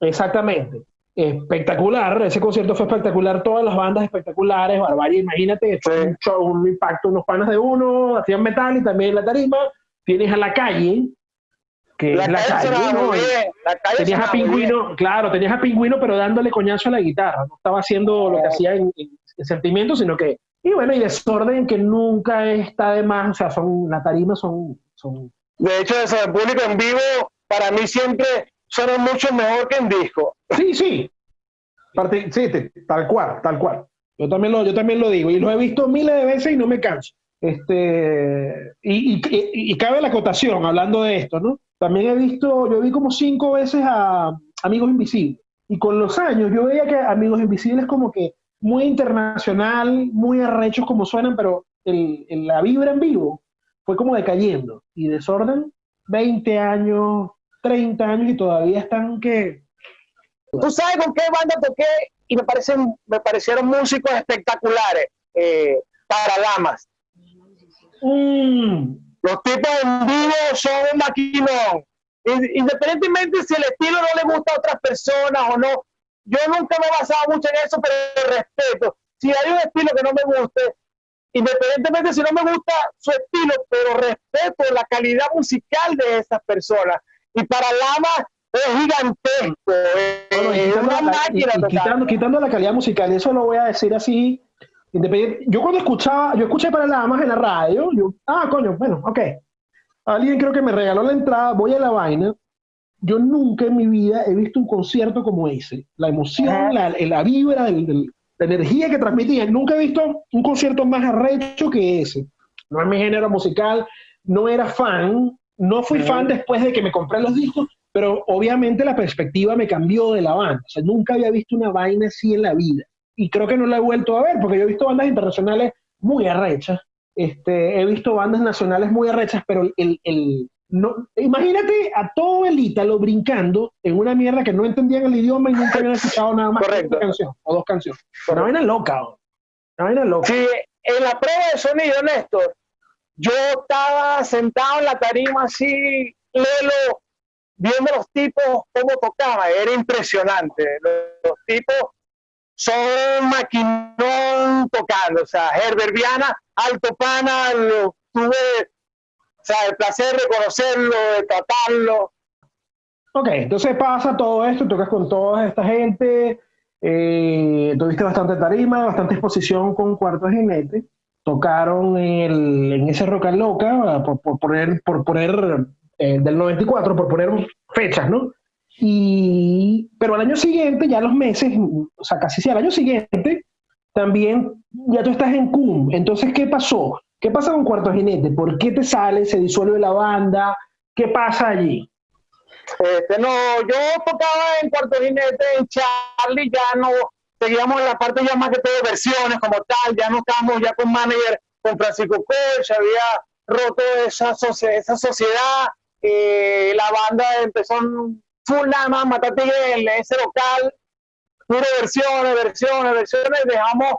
exactamente. Espectacular, ese concierto fue espectacular, todas las bandas espectaculares, Barbarie, imagínate, Sí. un show, un impacto, unos panas de uno, hacían metal y también la tarima, tienes a La Calle, que La es La calle Calle, ¿no? La calle Tenías a bien. Pingüino, claro, tenías a Pingüino, pero dándole coñazo a la guitarra. No estaba haciendo lo que Oh. hacía en, en- en sentimiento, sino que. Y bueno, y desorden que nunca está de más. O sea, son, la tarima son. son De hecho, eso en público en vivo, para mí siempre suena mucho mejor que en disco. sí, sí. Parte- sí, tal cual, tal cual. Yo también, lo, yo también lo digo. Y lo he visto miles de veces y no me canso. Este, y, y- y- y cabe la acotación, hablando de esto, ¿no? También he visto, yo vi como cinco veces a Amigos Invisibles. Y con los años yo veía que Amigos Invisibles como que muy internacional, muy arrechos como suenan, pero el, el- la vibra en vivo fue como decayendo. Y Desorden, 20 años, 30 años y todavía están que... ¿Tú sabes con qué banda toqué? Y me, parecen, me parecieron músicos espectaculares. Eh, para damas. Mm, Los tipos en vivo son un maquinón. In- Independientemente si el estilo no le gusta a otras personas o no, yo nunca me he basado mucho en eso, pero respeto. Si hay un estilo que no me guste, independientemente si no me gusta su estilo, pero respeto la calidad musical de esas personas. Y para Lama es gigantesco, es una máquina. Y, quitando, quitando la calidad musical, eso lo voy a decir así, independiente. Yo cuando escuchaba, yo escuché para Lamas en la radio, yo, ah, coño, bueno, ok. Alguien creo que me regaló la entrada, voy a la vaina. Yo nunca en mi vida he visto un concierto como ese. La emoción, la, la vibra del la energía que transmitían. Nunca he visto un concierto más arrecho que ese. No es mi género musical, no era fan, no fui fan después de que me compré los discos, pero obviamente la perspectiva me cambió de la banda. O sea, nunca había visto una vaina así en la vida. Y creo que no la he vuelto a ver, porque yo he visto bandas internacionales muy arrechas. Este, he visto bandas nacionales muy arrechas, pero el, el, no, imagínate a todo el ítalo brincando en una mierda que no entendían el idioma y nunca habían escuchado nada más que una canción o dos canciones. Una vaina loca, una vaina loca. Sí, en la prueba de sonido, Néstor, yo estaba sentado en la tarima así, lelo, viendo los tipos cómo tocaban, era impresionante. Los, tipos son maquinón tocando, o sea, Herbert Viana, Alto Pana, lo tuve o sea, el placer de conocerlo, de tratarlo. Ok, entonces pasa todo esto, tocas con toda esta gente, eh, tuviste bastante tarima, bastante exposición con Cuarto Jinete, tocaron en ese Roca Loca, por, por poner, por poner eh, del 94, por poner fechas, ¿no? Y, pero al año siguiente, ya los meses, o sea, casi sí, al año siguiente, también ya tú estás en CUM. Entonces, ¿qué pasó? ¿Qué pasa con Cuarto Jinete? ¿Por qué te sale? ¿Se disuelve la banda? ¿Qué pasa allí? Este, no, yo tocaba en Cuarto Jinete, en Charlie, ya no, seguíamos en la parte ya más que todo de versiones como tal, ya no estábamos ya con manager, con Francisco Coach, había roto esa, sociedad, eh, la banda empezó full nada más, matate en ese local, puro versiones, versiones, versiones, dejamos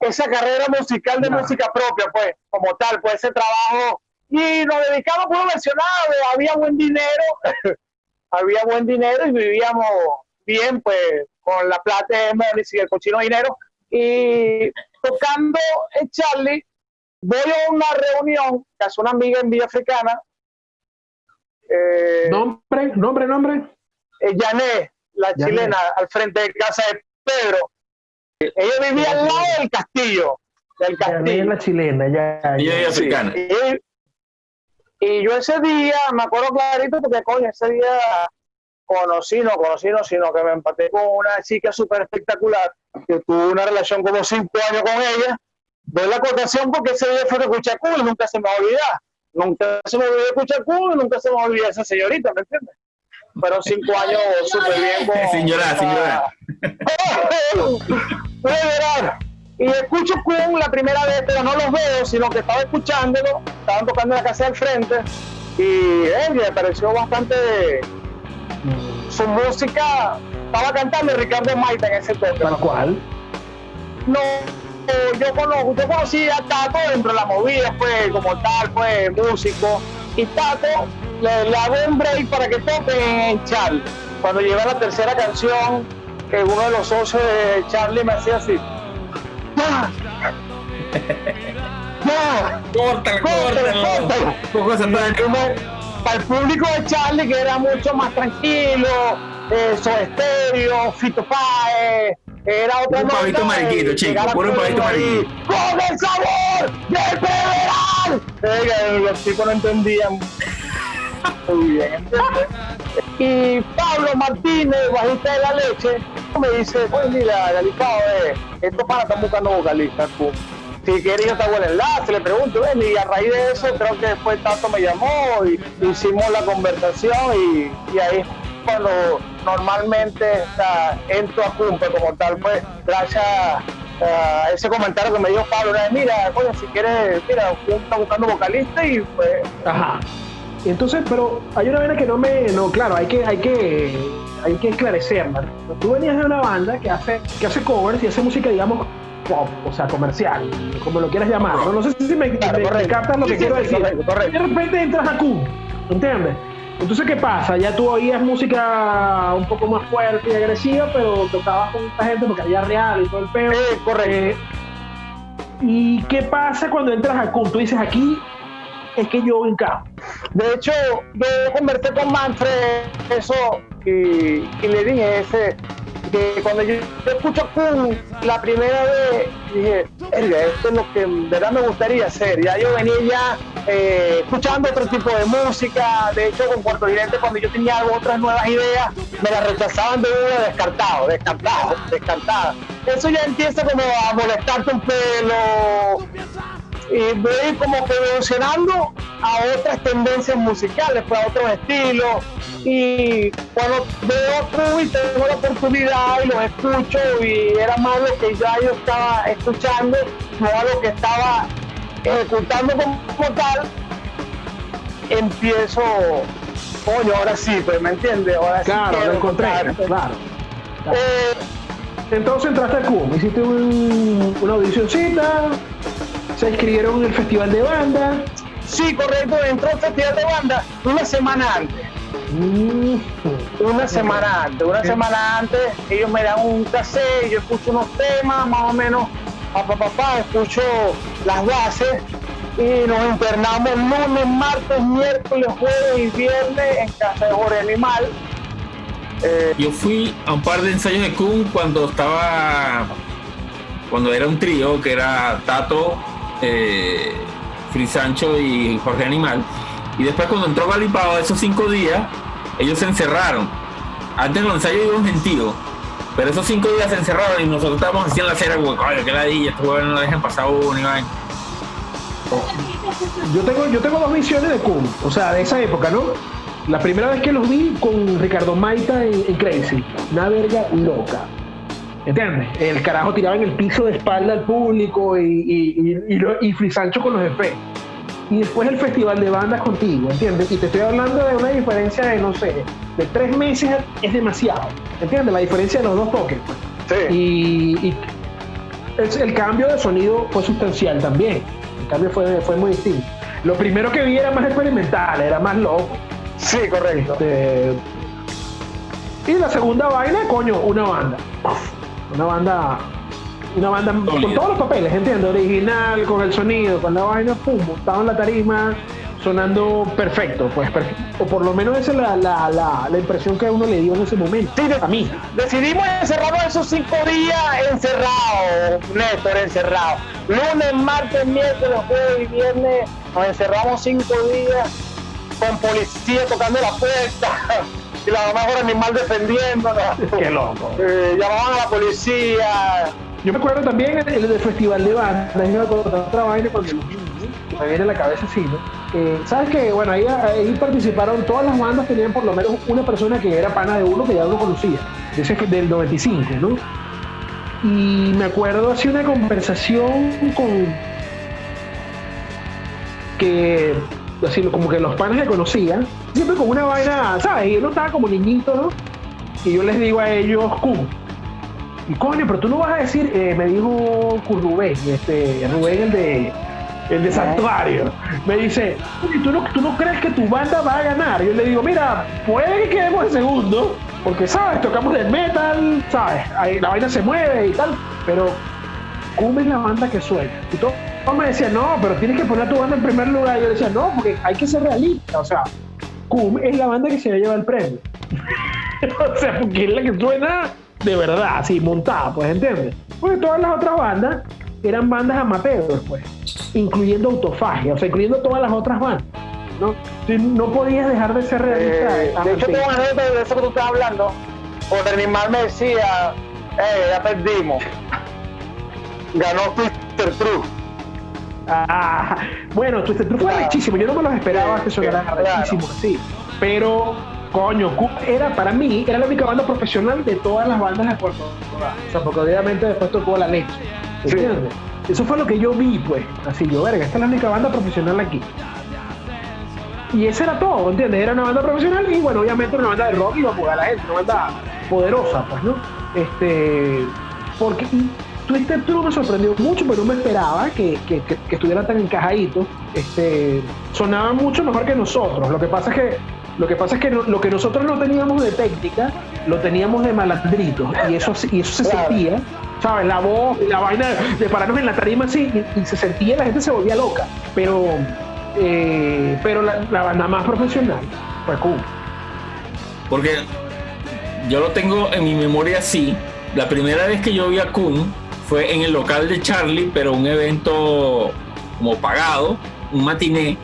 esa carrera musical de música propia, pues, como tal, pues ese trabajo. Y nos dedicamos por mencionado, había buen dinero, había buen dinero y vivíamos bien, pues, con la plata de Morris y el cochino dinero. Y tocando en Charlie, voy a una reunión que hace una amiga en Villa Africana. Eh, nombre, nombre, nombre. Eh, Yané, la chilena, al frente de casa de Pedro. Ella vivía al lado del castillo. Del castillo. la chilena, ya. Y africana. Y, yo ese día, me acuerdo clarito, porque coño, ese día conocí, no conocí, no, sino que me empaté con una chica súper espectacular, que tuve una relación como cinco años con ella. Doy la acotación porque ese día fue de Cuchacú y nunca se me olvida. Nunca se me olvidó de Cuchacú y nunca se me olvida esa señorita, ¿me entiendes? Fueron cinco años súper bien. Con, sin llorar, sin llorar. Y escucho Kun la primera vez, pero no los veo, sino que estaba escuchándolo, estaban tocando en la casa del frente y eh, me pareció bastante su música. Estaba cantando Ricardo Maita en ese toque. ¿Para cuál? No, yo, conozco, yo conocí a Tato dentro de la movida, pues, como tal, pues, músico. Y Tato le, le hago un break para que toque en Charlie. Cuando llega la tercera canción, que uno de los socios de Charlie me hacía así. ¡Ya! ¡Ya! ¡Corta, corta! Para el público de Charlie, que era mucho más tranquilo, eh, estéreo, Fito Páez, era otra Un pavito mariquito, chico, puro pavito mariquito. ¡Con el sabor del federal! los chicos no entendían muy bien, ¿entiendes? Y Pablo Martínez, bajista de la leche, me dice, pues mira, Galicao, eh, estos panas están buscando vocalistas. Pues. Si quieres yo te hago el enlace, le pregunto, ven, y a raíz de eso creo que después Tato me llamó y hicimos la conversación y, y ahí cuando normalmente está, entro a Cumpe como tal, pues gracias a ese comentario que me dio Pablo, mira, oye, si quieres, mira, está buscando vocalista y pues... Ajá. Entonces, pero hay una vena que no me, no, claro, hay que, hay que, hay que esclarecerla. Tú venías de una banda que hace, que hace covers y hace música, digamos, pop, o sea, comercial, como lo quieras llamar. No, sé si me, captas lo que quiero decir. de repente entras a Q, ¿entiendes? Entonces, ¿qué pasa? Ya tú oías música un poco más fuerte y agresiva, pero tocabas con esta gente porque había real y todo el correcto. Eh, ¿Y qué pasa cuando entras a CUM? Tú dices, aquí es que yo encajo. De hecho, yo conversé con Manfred eso y, y le dije ese que cuando yo, escucho Kun la primera vez dije, "Verga, esto es lo que en verdad me gustaría hacer. Ya yo venía ya eh, escuchando otro tipo de música. De hecho, con Puerto Vidente, cuando yo tenía otras nuevas ideas, me las rechazaban de una descartado, descartado, descartada. Eso ya empieza como a molestarte un pelo y voy como que evolucionando a otras tendencias musicales, pues a otros estilos. Y cuando veo Crew y tengo la oportunidad y los escucho y era más lo que ya yo estaba escuchando, no a lo que estaba ejecutando como, como tal, empiezo, coño, ahora sí, pues me entiendes, ahora sí Claro, quiero lo encontré, claro. Eh, Entonces entraste a CUM, hiciste un- una audicioncita, se inscribieron en el festival de banda. sí, correcto, entró al festival de banda una semana antes. Mm, Una semana antes, una semana antes, ellos me dan un cassette, yo escucho unos temas, más o menos, papá, papá, escucho las bases y nos internamos lunes, martes, miércoles, jueves y viernes en casa de Jorge Animal. Eh, Yo fui a un par de ensayos de Kun cuando estaba, cuando era un trío que era Tato, eh, Free Sancho y Jorge Animal. Y después cuando entró Galipao, esos cinco días, ellos se encerraron. Antes los ensayos iban gentíos, pero esos cinco días se encerraron y nosotros estábamos así en la acera, como, coño, qué ladilla, estos huevos no la dejan pasar uno y vaina". Yo tengo, yo tengo dos visiones de CUM, o sea, de esa época, ¿no? La primera vez que los vi con Ricardo Maita en, en Crazy, una verga loca. ¿Entiendes? El carajo tiraba en el piso de espalda al público y, y, y, y, con los efectos. Y después el festival de bandas contigo, ¿entiendes? Y te estoy hablando de una diferencia de, no sé, de tres meses es demasiado. ¿Entiendes? La diferencia de los dos toques. pues. sí. Y, y el, el cambio de sonido fue sustancial también. El cambio fue, fue muy distinto. Lo primero que vi era más experimental, era más loco. Sí, correcto. Este, y la segunda vaina, coño, una banda. Una banda. Una banda con todos los papeles, ¿entiendes? Original, con el sonido, con la vaina, pum, montado en la tarima, sonando perfecto, pues, per- o por lo menos esa es la, la, la, la impresión que a uno le dio en ese momento. Sí, de- a mí. Decidimos encerrarnos esos cinco días encerrados, Néstor, encerrados. Lunes, martes, miércoles, jueves y viernes nos encerramos cinco días con policía tocando la puerta y la mejor animal defendiéndonos. Qué loco. Eh, llamaban a la policía. Yo me acuerdo también el, el del festival de bandas, yo me acuerdo otra vaina cuando los vi, ¿no? que me viene a la cabeza así, ¿no? ¿Sabes que Bueno, ahí, ahí participaron, todas las bandas tenían por lo menos una persona que era pana de uno que ya uno conocía, de ese, del 95, ¿no? Y me acuerdo así una conversación con que así como que los panas que conocía, siempre con una vaina, ¿sabes? Y uno estaba como niñito, ¿no? Y yo les digo a ellos, Q. Y coño, pero tú no vas a decir, eh, me dijo Rubén, este, Rubén el de el de Santuario, me dice, "Oye, ¿tú no, ¿tú no crees que tu banda va a ganar? Yo le digo, mira, puede que quedemos en segundo, porque, ¿sabes? Tocamos del metal, ¿sabes? Ahí la vaina se mueve y tal, pero Cum es la banda que suena. Y todo, me decía, no, pero tienes que poner a tu banda en primer lugar. Y yo decía, no, porque hay que ser realista. O sea, Cum es la banda que se va a llevar el premio. o sea, porque es la que suena de verdad, así, montada, pues, ¿entiendes? Porque todas las otras bandas eran bandas amateurs, pues, incluyendo Autofagia, o sea, incluyendo todas las otras bandas. ¿no? No podías dejar de ser realista. Eh, de hecho, ante- tengo una anécdota de eso que tú estás hablando. Por animal me decía, eh, ya perdimos. Ganó Twister True. Ah, bueno, Twisted True fue Claro. rechísimo. Yo no me los esperaba Sí, que sonaran claro. rechísimo así. Pero, coño, era para mí, era la única banda profesional de todas las bandas de Puerto Rico. O sea, porque obviamente después tocó la leche. Sí. ¿Entiendes? Eso fue lo que yo vi, pues. Así yo, verga, esta es la única banda profesional aquí. Y ese era todo, ¿entiendes? Era una banda profesional y, bueno, obviamente una banda de rock iba a jugar a la gente, una banda poderosa, pues, ¿no? Este. Porque. Y Twisted True me sorprendió mucho, pero no me esperaba que, que, que, que estuviera tan encajadito. Este, sonaba mucho mejor que nosotros. Lo que pasa es que lo que pasa es que no- lo que nosotros no teníamos de técnica, lo teníamos de malandritos. Y eso, y eso se Claro. sentía. ¿sabes? La voz y la vaina de pararnos en la tarima así y, y se sentía, la gente se volvía loca. Pero, eh, pero la, la banda más profesional fue Kun. Porque yo lo tengo en mi memoria así. La primera vez que yo vi a Kun fue en el local de Charlie, pero un evento como pagado, un matiné,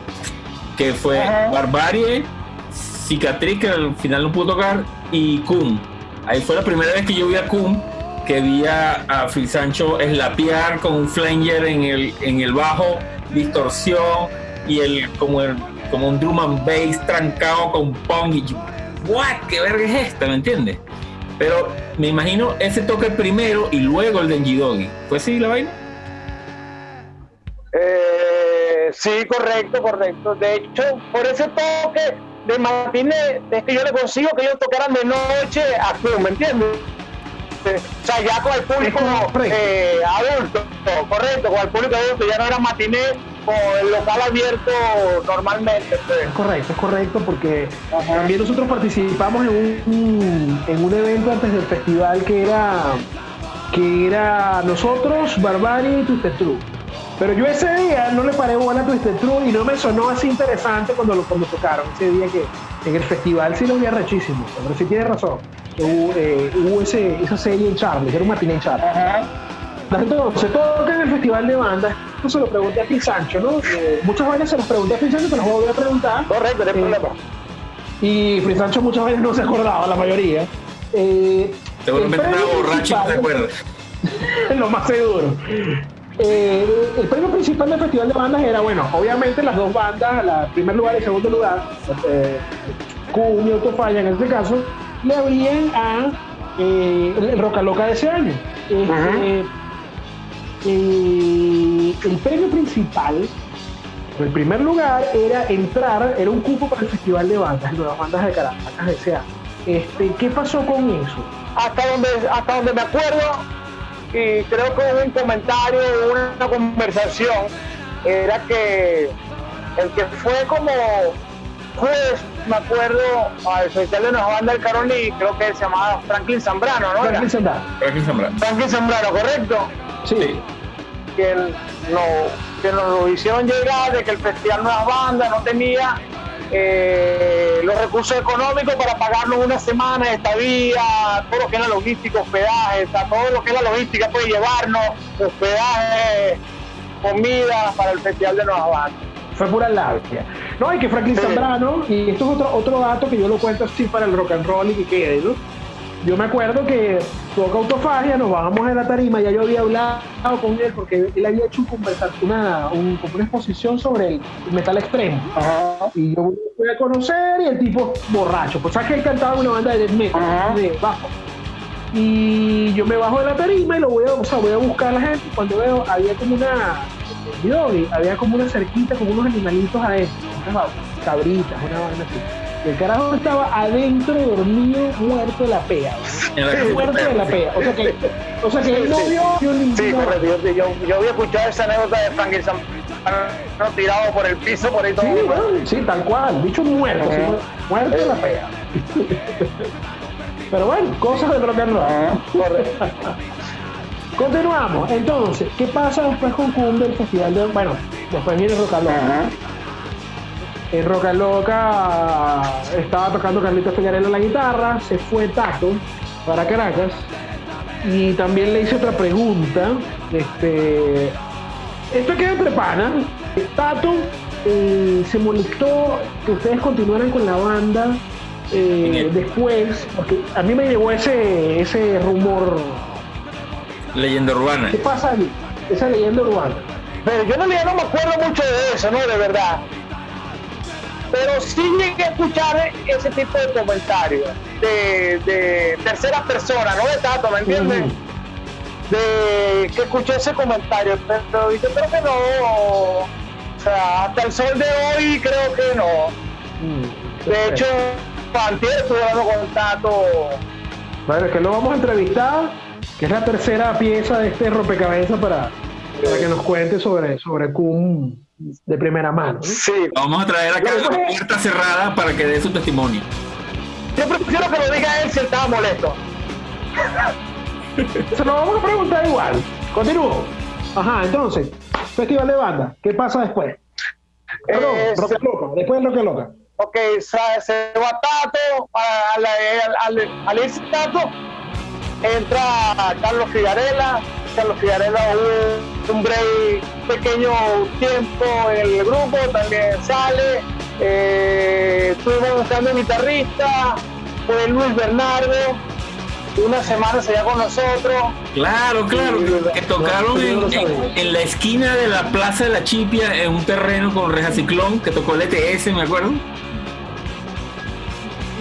que fue Ajá. Barbarie, Cicatriz, que al final no pudo tocar, y Kun. Ahí fue la primera vez que yo vi a Kun, que vi a, a Free Sancho slapear con un flanger en el, en el bajo, distorsión, y el como, el, como un drum and bass trancado con pong. Y yo, ¿what? ¿Qué verga es esta? ¿Me entiendes? Pero me imagino ese toque primero y luego el de Njidogi. ¿Fue así la vaina? Eh, sí, correcto, correcto. De hecho, por ese toque de matiné es que yo le consigo que ellos tocaran de noche a Club, ¿me entiendes? O sea, ya con el público eh, adulto, correcto, con el público adulto, ya no era matiné con el local abierto normalmente. pues. Es correcto, es correcto, porque también nosotros participamos en un, en un evento antes del festival que era que era nosotros, Barbarie y Twisted True. Pero yo ese día no le paré bola a Twisted True y no me sonó así interesante cuando lo cuando tocaron. Ese día que en el festival sí lo vi rechísimo, pero sí tienes razón. Hubo, eh, hubo ese, esa serie en Charlie, era un matiné en Charlie. Ajá. Entonces, todo en el festival de bandas, esto se lo pregunté a Phil Sancho, ¿no? Eh, muchas veces se las pregunté a Phil Sancho, te las voy a preguntar. Correcto, no hay Eh, problema. Y Free Sancho muchas veces no se acordaba, la mayoría. Eh, Seguramente estaba borracho no te principal- acuerdas. lo más seguro. Eh, el premio principal del Festival de Bandas era, bueno, obviamente las dos bandas, la primer lugar y segundo lugar, eh, Kun y Autofalla en este caso, le habían a eh, el Roca Loca de ese año. Este. Eh, el premio principal, el primer lugar, era entrar, era un cupo para el Festival de Bandas, Nuevas Bandas de Caracas de ese año. Este, ¿Qué pasó con eso? hasta donde hasta donde me acuerdo y creo que hubo un comentario una conversación era que el que fue como juez me acuerdo al festival de Nueva Banda del Caroni creo que se llamaba Franklin Zambrano ¿no? Franklin Era Sandá. Franklin Zambrano. Franklin Zambrano correcto Sí. que que nos lo hicieron llegar de que el festival Nuevas Bandas no tenía eh, los recursos económicos para pagarnos una semana de estadía, todo lo que es la logística, hospedaje, o sea, todo lo que es la logística puede llevarnos, hospedaje, comida para el festival de Nuevas Bandas. Fue pura labia. No, hay que Franklin Sí. Zambrano, y esto es otro, otro dato que yo lo cuento así para el rock and roll y que quede, ¿no? Yo me acuerdo que toca autofagia, nos bajamos de la tarima, ya yo había hablado con él porque él había hecho una, un- una exposición sobre el metal extremo. Y yo fui a conocer y el tipo borracho. Pues sabes que él cantaba en una banda de death metal, Ajá. de bajo. Y yo me bajo de la tarima y lo voy a, o sea, voy a buscar a la gente. Cuando veo, había como una, había como una cerquita con unos animalitos adentro, unas cabritas, una vaina así. El carajo estaba adentro, dormido, muerto de la pea. Muerto de la pea. O sea que, o sea que él no vio, vio ninguna Sí, correcto. Yo, yo, yo había escuchado esa anécdota de Zambrano tirado por el piso, por ahí todo. Sí, bueno, sí, tal cual, bicho muerto, sí, muerto de la pea. Pero bueno, cosas del rock and roll. Ajá, correcto. Continuamos. Entonces, ¿qué pasa después con Cum del festival de. Bueno, después viene Loca. Ajá. En Roca Loca estaba tocando Carlitos Peñarela la guitarra, se fue Tato para Caracas. Y también le hice otra pregunta. Este, esto queda entre panas. Tato eh, se molestó que ustedes continuaran con la banda eh, En después, porque a mí me llegó ese, ese rumor. Leyenda urbana. ¿Qué pasa ahí? Esa leyenda urbana. Pero yo no, no me acuerdo mucho de eso, ¿no? De verdad. Pero sí llegué a escuchar ese tipo de comentarios de, de tercera persona, no de Tato, ¿me entiendes? De que escuché ese comentario, pero yo creo que no. O sea, hasta el sol de hoy creo que no. Mm, De hecho, antier estuve hablando con Tato. Bueno, es que lo vamos a entrevistar, que es la tercera pieza de este rompecabezas para, para que nos cuente sobre, sobre Cum de primera mano. ¿no? Sí, Vamos a traer acá la pues, puerta cerrada para que dé su testimonio. yo prefiero que lo diga él si él estaba molesto. Se lo vamos a preguntar igual. Continúo. Ajá, entonces, Festival de Banda, ¿qué pasa después? Perdón, Eh, Roca se- Loca, después de Roca Loca. Ok, se, se va Tato, a- al, al, al irse Tato, entra Carlos Figarela, Carlos Figarela hubo un break, pequeño tiempo en el grupo, también sale, eh, estuvimos buscando un guitarrista, fue Luis Bernardo, una semana se con nosotros, Claro, claro, que tocaron en, en- en la esquina de la Plaza de la Chipia, en un terreno con Reja Ciclón, que tocó el ETS, me acuerdo.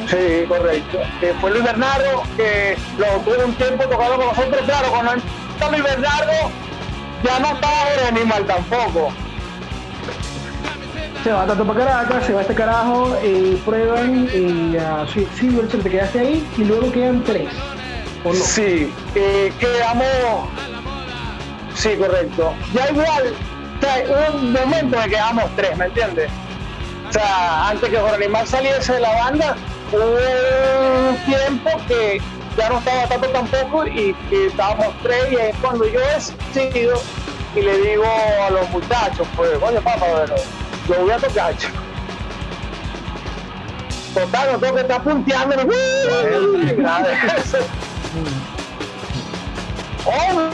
Sí, correcto. Que fue Luis Bernardo, que lo tuvo un tiempo tocando con nosotros. Claro, cuando Luis Bernardo, ya no Jorge Animal tampoco. Se va tanto para Caracas, se va este carajo, eh, prueban, y a Silverson te quedaste ahí y luego quedan tres. ¿O no? Sí, eh, quedamos. Sí, correcto. Ya igual, o sea, un momento en que quedamos tres, ¿me entiendes? O sea, antes que Jorge Animal saliese de la banda, hubo un tiempo que ya no estaba tanto tampoco y que estábamos tres y es cuando yo he decidido y le digo a los muchachos, pues, oye papá, bueno, yo voy a tocar. chico". Total, no tengo que estar punteando. Oh,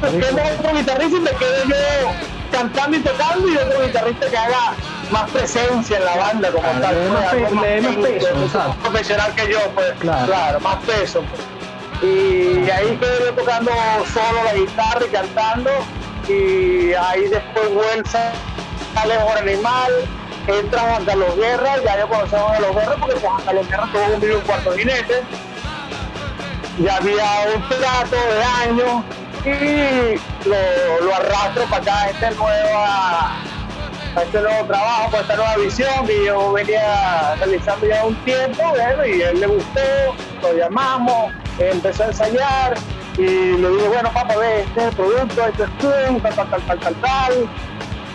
tengo otro guitarrista y me quedo yo cantando y tocando y otro guitarrista que haga más presencia en la banda como Claro, tal. pues, más le más peso, profesional que yo, pues Claro. claro, más peso. pues. Y ahí quedé yo tocando solo la guitarra y cantando y ahí después vuelta sale Jorge Animal, entra Juan Carlos Guerra, ya yo conocía a Juan Carlos Guerra porque Juan Carlos Guerra tuvo un video en cuarto jinete ya había un trato de años y lo, lo arrastro para acá a este nueva a este nuevo trabajo, para esta nueva visión que yo venía realizando ya un tiempo, bueno, y a él le gustó, lo llamamos, empezó a ensayar y le dije, bueno papá, ve, este es el producto, este es tú, tal, tal, tal, tal, tal, tal.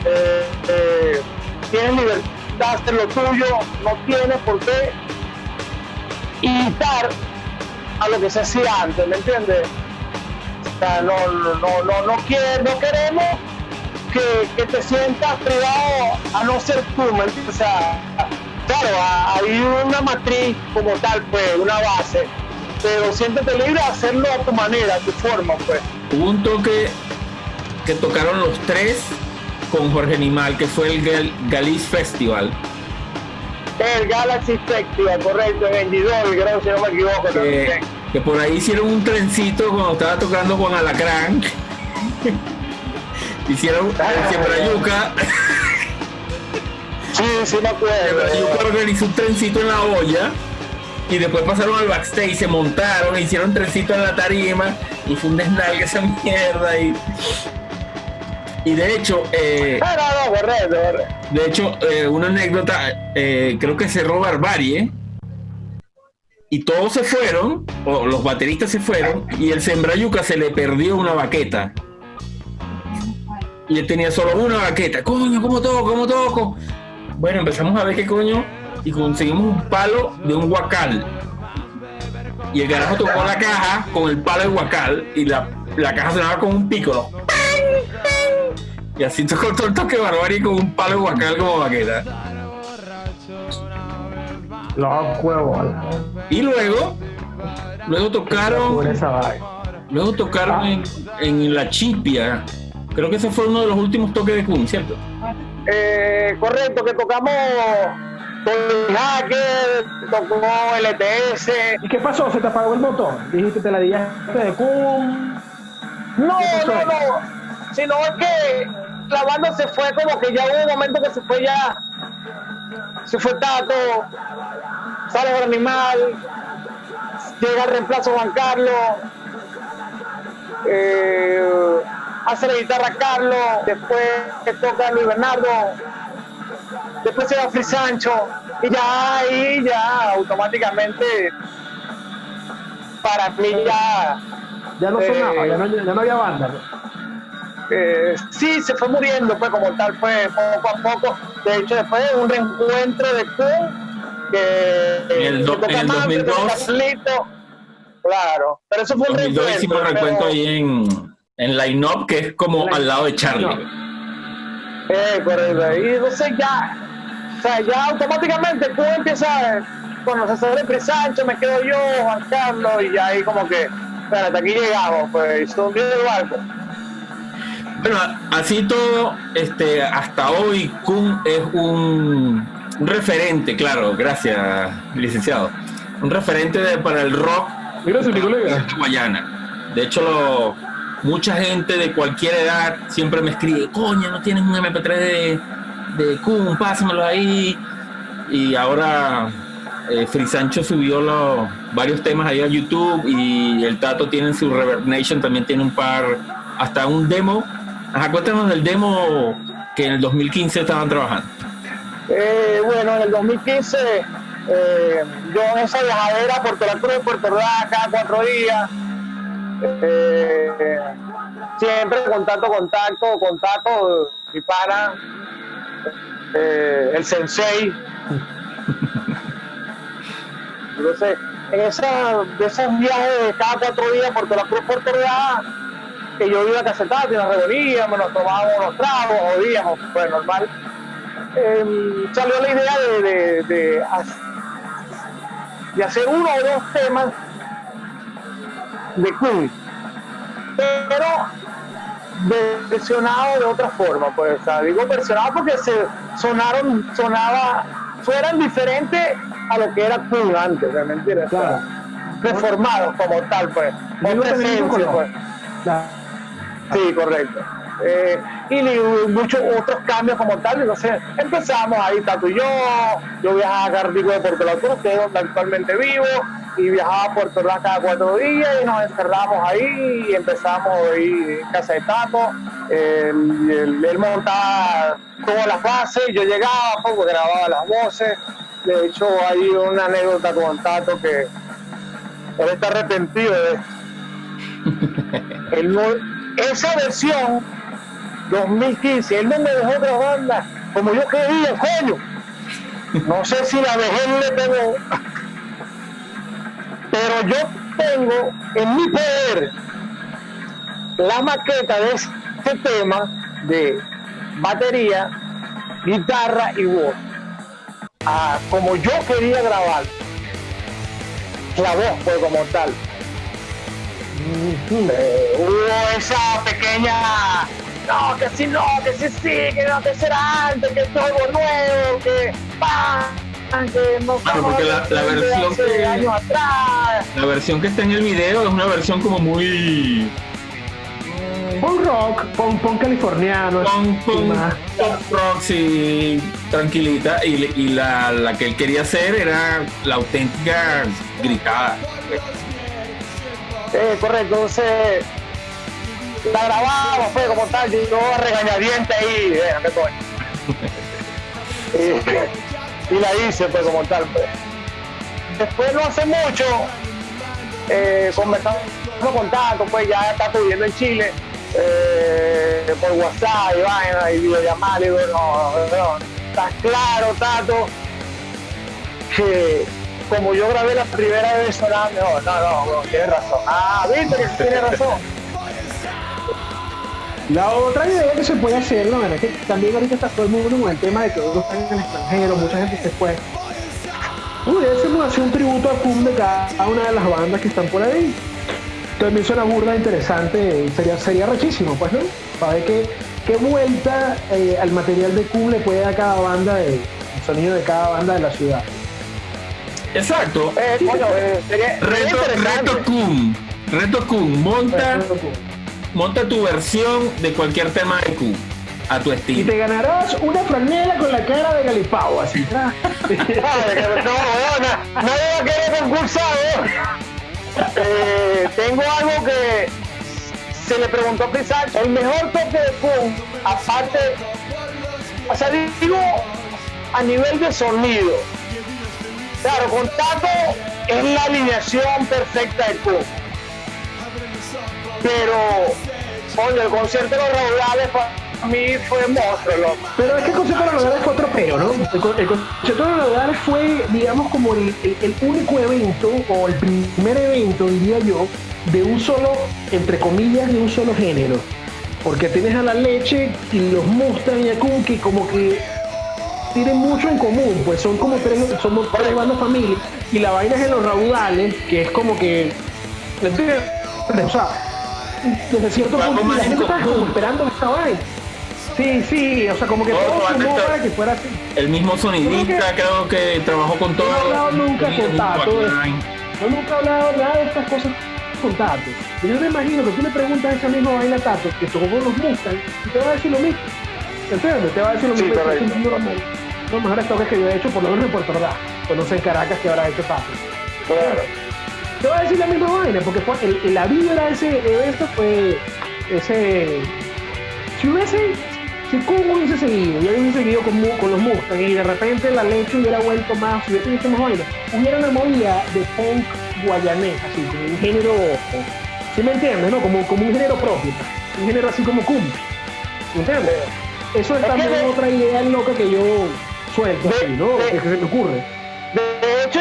Eh, eh, tienes libertad hacer lo tuyo, no tienes por qué imitar a lo que se hacía antes, ¿me entiendes? O sea, no, no, no, no, no, quiere- no queremos que, que te sientas privado a no ser tú, ¿me entiendes? O sea, claro, a- hay una matriz como tal, pues, una base, pero siéntete libre de hacerlo a tu manera, a tu forma, pues. Hubo un toque que tocaron los tres con Jorge Animal, que fue el Gal- Galiz Festival. El Galaxy Festival, correcto, en Endidor, creo, si no me equivoco Que, también. que por ahí hicieron un trencito cuando estaba tocando con Alacrán. hicieron el Siembrayuca. Sí, sí me acuerdo. Siembrayuca organizó un trencito en la olla. Y después pasaron al backstage, se montaron, hicieron trencito en la tarima y fue un desnalgue esa mierda. Y, y de hecho, eh, Ah, no, no, correcto, correcto. De hecho, eh, una anécdota, eh, creo que cerró Barbarie y todos se fueron, o los bateristas se fueron, y el Sembrayuca se le perdió una baqueta. Y él tenía solo una baqueta. Coño, ¿cómo toco? ¿Cómo toco? Bueno, empezamos a ver qué coño, y conseguimos un palo de un guacal. Y el carajo tocó la caja con el palo de guacal, y la, la caja sonaba con un pícolo. Y así tocó todo el toque barbarie con un palo de guacal como baqueta. Los huevos. Y luego, luego tocaron, luego tocaron en, en la chipia. Creo que ese fue uno de los últimos toques de Kun, ¿cierto? Eh, correcto, que tocamos con Hacker, tocó LTS. ¿Y qué pasó? ¿Se te apagó el motor? Dijiste te la dillaste de cum. No, no, no. Sino es que la banda se fue como que ya hubo un momento que se fue ya. Se fue Tato, sale el animal, llega el reemplazo Juan Carlos, eh, hace la guitarra Carlos, después que toca Luis Bernardo, después se va Free Sancho, y ya ahí ya automáticamente para mí ya Ya no Eh, sonaba, ya no, ya no había banda. eh, sí se fue muriendo pues como tal fue poco a poco de hecho después de un reencuentro de Kun que En el do- que en el Manfred, 2002. toca Carlito, claro. Pero eso fue un 2002 reencuentro, hicimos pero- recuento ahí en, en Line Up, que es como al lado de Charlie. Eh, correcto. Y entonces ya, o sea, ya automáticamente tú empiezas a conocer a Pri Sancho, me quedo yo, Juan Carlos, y ya ahí como que, espérate, hasta aquí llegamos, pues, hundió el barco. Bueno, así todo, este, hasta hoy Kun es un, un referente, claro, gracias, licenciado. Un referente de- para el rock Gracias, mi colega. de Guayana. De hecho, lo- mucha gente de cualquier edad siempre me escribe, coño, no tienes un MP3 de, de Kun, pásamelo ahí. Y ahora eh, Free Sancho subió los, varios temas ahí a YouTube y el Tato tiene en su Reverb Nation, también tiene un par, hasta un demo. Ajá, cuéntanos del demo que en el 2015 estaban trabajando. Eh, bueno, en el 2015, eh, yo en esa viajadera por la Cruz, Puerto Ordaz, cada cuatro días, eh, siempre contacto, contacto, contacto, mi pana, eh, el sensei. Entonces, en esa, de esos viajes de cada cuatro días por la Cruz, Puerto que yo iba a casetar, y nos reuníamos, nos tomábamos unos tragos, jodíamos, pues normal eh, salió la idea de, de hacer uno o dos temas de Kun, pero versionado de otra forma, pues, o sea, digo versionado porque se sonaron, sonaba, fueran diferentes a lo que era Kun antes. O sea, Claro. reformados como tal, pues, Y no otra tener esencia, color. pues. Claro. Sí, correcto. Eh, y muchos otros cambios como tal. Entonces empezamos ahí, Tato y yo. Yo viajaba a Cardico de Puerto La Cruz, que es donde actualmente vivo, y viajaba a Puerto Ordaz cada cuatro días y nos encerramos ahí y empezamos ahí en casa de Tato. Él, él- él montaba todas las bases, yo llegaba, pues, grababa las voces. De hecho, hay una anécdota con Tato que él está arrepentido de esto. Él no- esa versión 2015, él no me dejó grabarla como yo quería, coño. No sé si la dejé le pegó, pero yo tengo en mi poder la maqueta de este tema de batería, guitarra y voz. Ah, como yo quería grabar la voz pues como tal hubo esa pequeña no que sí no que sí sí que no que será antes que es algo nuevo que ¡pam! que no Claro, porque la- versión que- años atrás La versión que está en el video es una versión como muy Punk rock, punk, punk californiano. punk, punk, punk rock, sí, tranquilita. Y, y la, la que él quería hacer era la auténtica gritada. Eh, correcto, entonces la grabamos, fue como tal, yo a regañadientes ahí, déjame coño. y, y la hice, pues como tal. Pues. Después no hace mucho, eh, conversamos con Tato, pues ya está viviendo en Chile, eh, por WhatsApp y vaina, y videollamadas, le digo, no, no, está claro, Tato, que como yo grabé la primera vez sonaba mejor. No, no, no, tienes razón. Ah, viste que tienes razón. La otra idea que se puede hacer, ¿no? Es que también ahorita está todo el mundo con el tema de que uno está en el extranjero, mucha gente se fue. Pudiésemos hacer un tributo a Pum de cada una de las bandas que están por ahí. También suena burda interesante, sería, sería rechísimo, pues, ¿no? Para ver qué, qué vuelta eh, al material de Pum le puede dar cada banda, de, el sonido de cada banda de la ciudad. Exacto. Eh, eh, sería, sería Reto, reto Kun. Reto Kun. Monta. Monta tu versión de cualquier tema de Kun. A tu Y estilo. te ganarás una franela con la cara de Galipao, así. No, nadie va a querer concursar, ¿eh? Eh, tengo algo que se le preguntó a Pizarro. El mejor toque de Pum, aparte, o sea, digo, a nivel de sonido. Claro, con Tato es la alineación perfecta de Pum. Pero, coño, el concierto de los raudales para mí fue monstruo. Pero es que el concepto de los raudales fue otro peo, ¿no? El, co- el concepto de los raudales fue, digamos, como el, único evento, o el primer evento, diría yo, de un solo, entre comillas, de un solo género. Porque tienes a la leche y los Mustang y Akun que como que tienen mucho en común, pues son como tres, somos tres bandas familias, y la vaina es en los raudales, que es como que, ¿entiendes? O sea, desde cierto punto la en gente estaba como esperando esta vaina. Sí, sí, o sea, como que Todo todo sumó para que fuera así. El mismo sonidista, creo que trabajó con todo. No he hablado nunca con Tato. Yo nunca he hablado nada de estas cosas con Tato. Pero yo me imagino que tú le preguntas esa misma vaina a Tato, que tocó con los Mustang, y te va a decir lo mismo. ¿Entiendes? Te va a decir lo Sí, mismo. Es uno de los- los mejores toques que yo he hecho, por lo menos en Puerto Ordaz. Pues no sé en Caracas que habrá hecho Tato. Claro. Te va a decir la misma vaina, porque fue el, la vibra de ese evento fue ese. Si hubiese. Si Kun hubiese seguido, yo hubiese seguido con, con los Mustang y de repente la leche hubiera vuelto más, si hubiese hecho más vaina, hubiera una movida de punk guayanés, así, como un género. ¿Sí me entiendes? ¿No? Como, como un género propio, un género así como. ¿Me entiendes? Eso es Es también otra idea loca que yo suelto, de- así, ¿no? de- Que se me ocurre.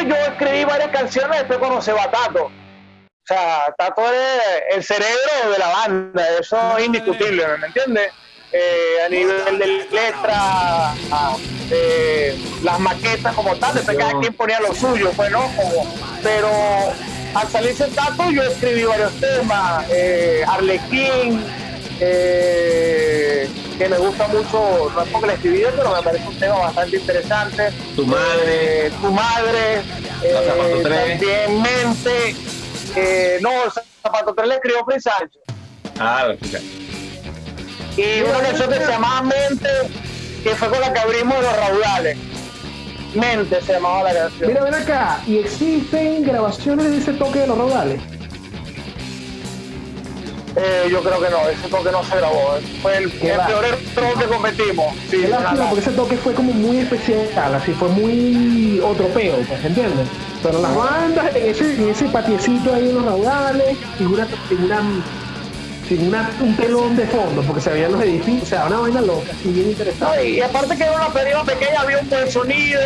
Yo escribí varias canciones después conocí a Tato. O sea, Tato es el cerebro de la banda, eso es indiscutible, ¿me entiendes? Eh, a nivel de letra, eh, las maquetas como tal, después cada quien ponía lo suyo, pues, ¿no? Como- pero al salirse Tato yo escribí varios temas, eh, Arlequín, eh, que me gusta mucho, no es porque la escribí yo, pero me parece un tema bastante interesante. Tu madre. Eh, tu madre, eh, también Mente, eh, no, Zapato 3 le escribió Free Sancho. Ah, lo. Y una canción que se llamaba Mente, que fue con la que abrimos los raudales. Mente se llamaba la canción. Mira, ven acá, ¿y existen grabaciones de ese toque de los raudales? Eh, yo creo que no, ese toque no se grabó. Fue el, peor error que cometimos. Sí, Qué lástima, porque ese toque fue como muy especial, así fue muy otro peo, pues, ¿entiendes? Pero las bandas, en ese, en ese patiecito ahí en los raudales, figura, figura, figura un telón de fondo, porque se veían los edificios, o sea, una vaina loca, así bien No, interesante. y, y aparte que era una pérdida pequeña, había un buen sonido.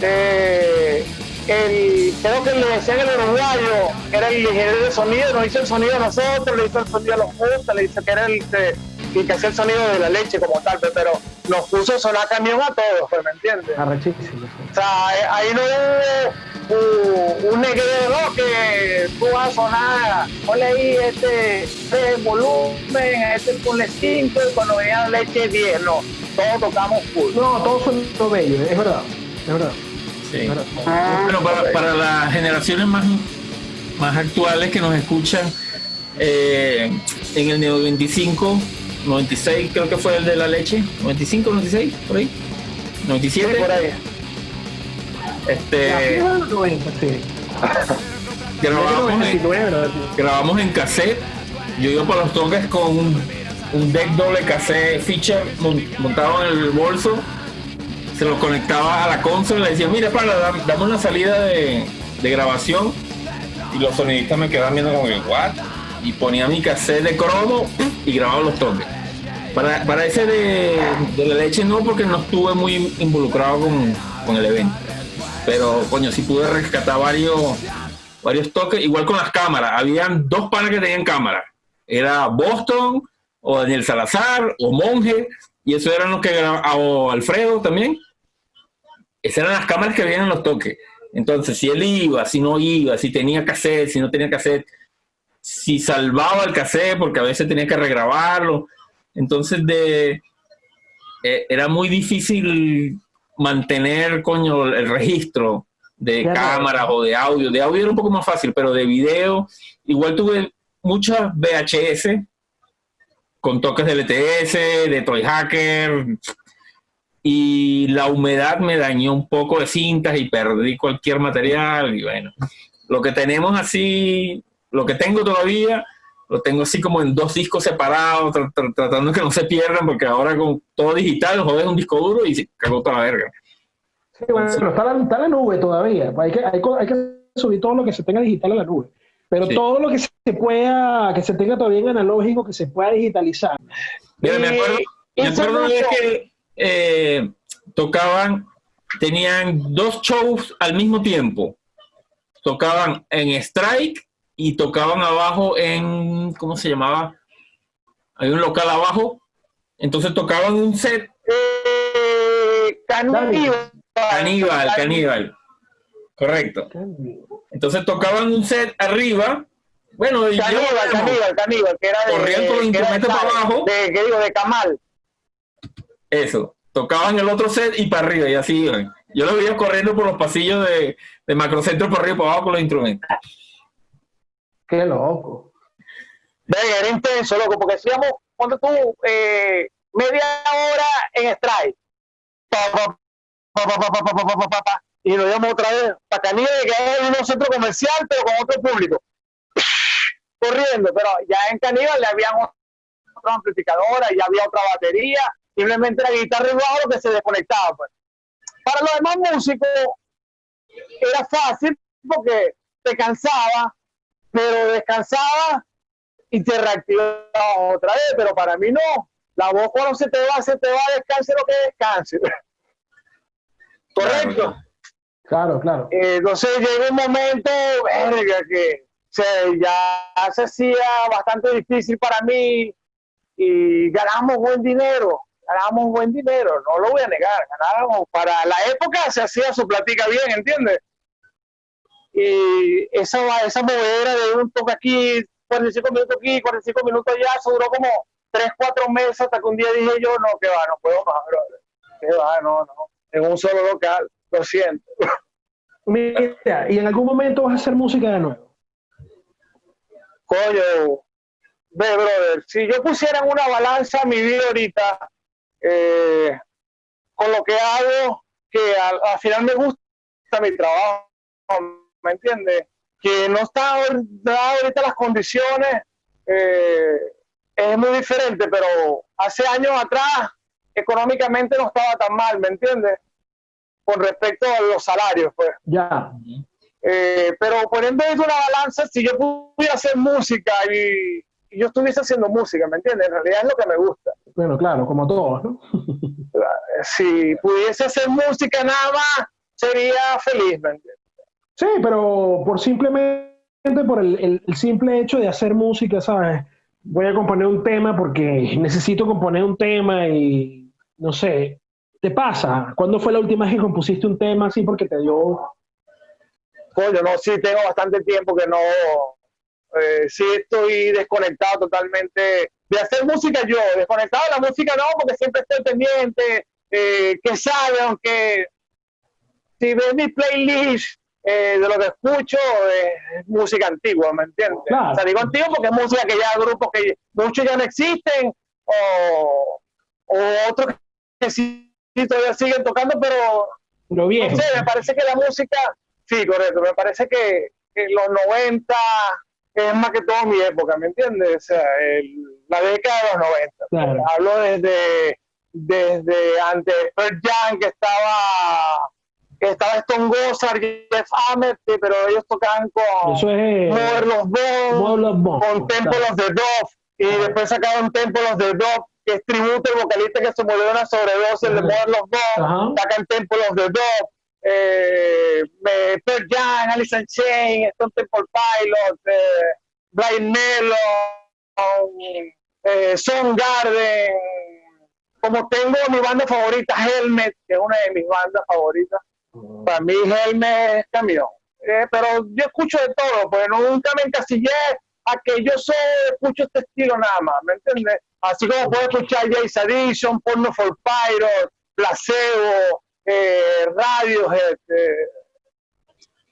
eh, el, creo que le decían el uruguayo, que era el ingeniero de sonido, nos hizo el sonido a nosotros, le hizo el sonido a los justos, le hizo que era el que, el que hacía el sonido de la leche como tal, pero nos puso a sonar camión a todos, pues, ¿me entiendes? Arrechísimo. O sea, eh, ahí no hubo uh, un negrero ¿no? que tú vas a sonar, ponle ahí este, este volumen, este ponle 5 y cuando venía leche 10, no, todos tocamos full. No, todo suena bello, es verdad, es verdad. Sí. Bueno, para, para las generaciones más, más actuales que nos escuchan, eh, en el Neo 25, 96 creo que fue el de la leche, 95, 96, por ahí, Sí, 97, por ahí. La este, fija de los 90, sí. grabamos, en, 99, ¿verdad? grabamos en cassette, yo iba por los toques con un, un deck doble cassette feature mon- montado en el bolso, se lo conectaba a la consola y decía, mira, para, dame una salida de, de grabación. Y los sonidistas me quedaban viendo como que, ¿what? Y ponía mi cassette de cromo y grababa los toques. Para, para ese de, de la leche no, porque no estuve muy involucrado con, con el evento. Pero, coño, sí pude rescatar varios, varios toques. Igual con las cámaras. Habían dos panas que tenían cámara. Era Boston, o Daniel Salazar, o Monje. Y eso eran los que o Alfredo también. Esas eran las cámaras que veían en los toques. Entonces, si él iba, si no iba, si tenía cassette, si no tenía cassette, si salvaba el cassette, porque a veces tenía que regrabarlo. Entonces, de, eh, era muy difícil mantener, coño, el registro de Claro. cámaras o de audio. De audio era un poco más fácil, pero de video, igual tuve muchas VHS con toques de LTS, de Toy Hacker, y la humedad me dañó un poco de cintas y perdí cualquier material y bueno, lo que tenemos así, lo que tengo todavía, lo tengo así como en dos discos separados, tra- tra- tratando que no se pierdan porque ahora con todo digital jodes un disco duro y se cagó toda la verga. Sí, bueno, pero está la, está la nube todavía. Hay que, hay, hay que subir todo lo que se tenga digital a la nube. Pero Sí. todo lo que se pueda, que se tenga todavía en analógico, que se pueda digitalizar. Mira, me Y- acuerdo, Me acuerdo que eh, tocaban, tenían dos shows al mismo tiempo. Tocaban en Strike y tocaban abajo en, ¿cómo se llamaba? Hay un local abajo. Entonces tocaban un set eh, Caníbal. caníbal, caníbal. Correcto. Entonces tocaban un set arriba. Bueno, y yo- Caníbal, caníbal, caníbal, que era de. Corrían con los instrumentos para abajo. De, ¿qué digo? De Camal. Eso. Tocaban el otro set y para arriba y así iban. Yo lo veía corriendo por los pasillos de, de Macrocentro por arriba y para abajo con los instrumentos. Qué loco. Venga, era intenso, loco, porque hacíamos, cuando tú, eh, media hora en strike. Pa, pa, pa, y nos íbamos otra vez para Canilla, que era un centro comercial, pero con otro público. Corriendo, pero ya en Caníbal le habían otra amplificadora, ya había otra batería, simplemente la guitarra y bajo que se desconectaba. Pues. Para los demás músicos era fácil porque te cansaba, pero descansaba y te reactivaba otra vez, pero para mí no. La voz cuando se te va, se te va, descanse lo que descanse. Correcto. Eh, entonces llegó un momento, verga, que se, ya se hacía bastante difícil para mí y ganamos buen dinero, ganamos buen dinero, no lo voy a negar, ganábamos, para la época se hacía su platica bien, ¿entiendes? Y esa, esa movedera de un toque aquí, 45 minutos aquí, 45 minutos allá, eso duró como 3, 4 meses hasta que un día dije yo, no, que va, no puedo más, brother. Que va, no, no, en un solo local, Mira, y en algún momento vas a hacer música de nuevo. Coño, brother, si yo pusiera en una balanza mi vida ahorita, eh, con lo que hago, que al, al final me gusta mi trabajo, ¿me entiendes? Que no está ahorita las condiciones, eh, es muy diferente, pero hace años atrás, económicamente no estaba tan mal, ¿me entiendes? Con respecto a los salarios, pues. Ya. Eh, pero poniendo en una balanza, si yo pudiera hacer música y, y yo estuviese haciendo música, ¿me entiendes? En realidad es lo que me gusta. Bueno, claro, como todos, ¿no? Eh, Si pudiese hacer música nada más, sería feliz, ¿me entiendes? Sí, pero por simplemente por el- el simple hecho de hacer música, ¿sabes? Voy a componer un tema porque necesito componer un tema y no sé, ¿te pasa? ¿Cuándo fue la última vez que compusiste un tema así porque te dio... Coño, no, sí, tengo bastante tiempo que no, eh, sí estoy desconectado totalmente de hacer música yo, desconectado de la música no, porque siempre estoy pendiente, eh, que sale, aunque si ves mi playlist eh, de lo que escucho, es música antigua, ¿me entiendes? Claro. O sea, digo antiguo porque es música que ya grupos que muchos ya no existen, o, o otros que sí, sí todavía siguen tocando, pero Lo viejo. no sé, me parece que la música, sí, correcto, me parece que, que los 90 es más que todo mi época, ¿me entiendes? O sea, el- la década de los 90. Claro. Hablo desde, desde antes de Pearl Jam, que estaba, que estaba Stone Gossard, Jeff Ament, pero ellos tocaban con Eso es... Mother Love Bone, Model of Bone, con Temple claro. of the Dove, y después sacaron Temple of the Dove, que es tributo al vocalista que se murió de una sobredosis. Mother Love Bone, Ajá. sacan Temple of the Dove, eh, Pearl Jam, Alice in Chains, Stone Temple Pilots, eh, Blind Melon, eh, Soundgarden, como tengo mi banda favorita, Helmet, que es una de mis bandas favoritas, para mí Helmet es camión. Eh, pero yo escucho de todo, pues nunca me encasillé a que yo solo escucho este estilo nada más, ¿me entiendes? Así como puedo escuchar Jace Addiction, Porno for Pyro, Placebo, eh, Radiohead, eh,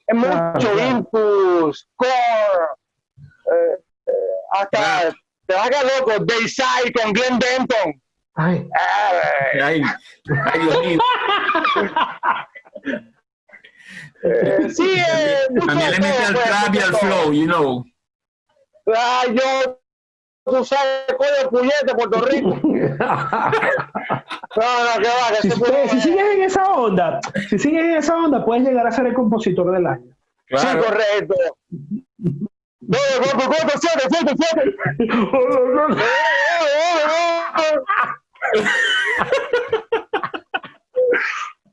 es mucho. Impulse, Core, eh, eh, hasta te vas a quedar loco, Dayside con Glenn Denton. Ay, Eh, Ay, ay, Dios mío. eh, sí, eh, También le mete al trap y al flow, you know. Ah, yo, tú sabes, coño, puñete, Puerto Rico. No, no, que va, que si, puede- si sigues en esa onda, si sigues en esa onda, puedes llegar a ser el compositor del año. Sí, Claro. correcto.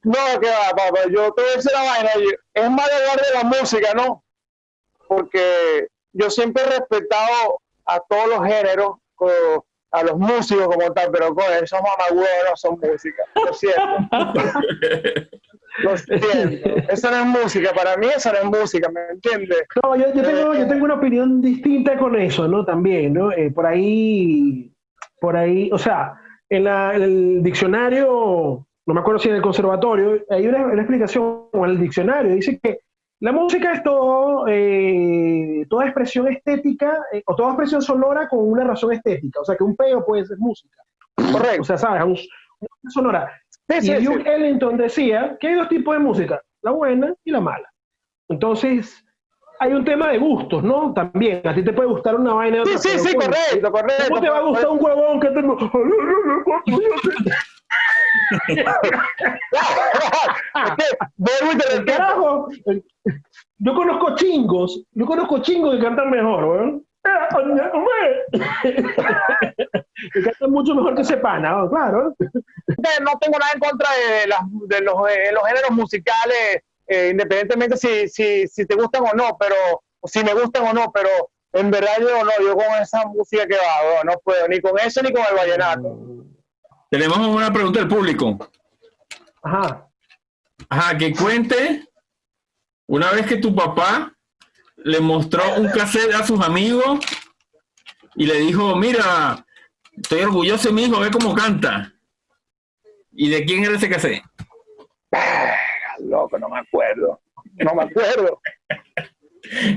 No, que va, papá. Yo te voy a decir la vaina. Es más de hablar de la música, ¿no? Porque yo siempre he respetado a todos los géneros, a los músicos como tal, pero con esos mamagüeos no son música. Lo siento. Lo siento. Eso no es música. Para mí eso no es música, ¿me entiendes? No, yo, yo tengo, yo tengo una opinión distinta con eso, ¿no? También, ¿no? Eh, por ahí, por ahí, o sea, en, la- en el diccionario, no me acuerdo si en el conservatorio, hay una, una explicación en el diccionario, dice que la música es todo, eh, toda expresión estética eh, o toda expresión sonora con una razón estética, o sea, que un peo puede ser música. Correcto. O sea, ¿sabes? Un- una sonora. Sí, Y sí, Duke sí. Ellington decía que hay dos tipos de música, la buena y la mala. Entonces, hay un tema de gustos, ¿no? También, a ti te puede gustar una vaina. y Sí, otra, sí, sí, coño, correcto, correcto. ¿Cómo te va a gustar un huevón que y te Carajo, yo conozco chingos, yo conozco chingos que cantan mejor, weón. Que cantan mucho mejor que ese pana, ¿no? claro. no tengo nada en contra de, las, de los, eh, los géneros musicales, eh, independientemente si, si, si te gustan o no, pero si me gustan o no, pero en verdad yo no, yo con esa música que va, no, no puedo, ni con eso ni con el vallenato. Tenemos una pregunta del público. Ajá. Ajá, que cuente una vez que tu papá le mostró un cassette a sus amigos y le dijo, mira, estoy orgulloso de mi hijo, ve cómo canta. ¿Y de quién era ese cassette? Loco, no me acuerdo, no me acuerdo.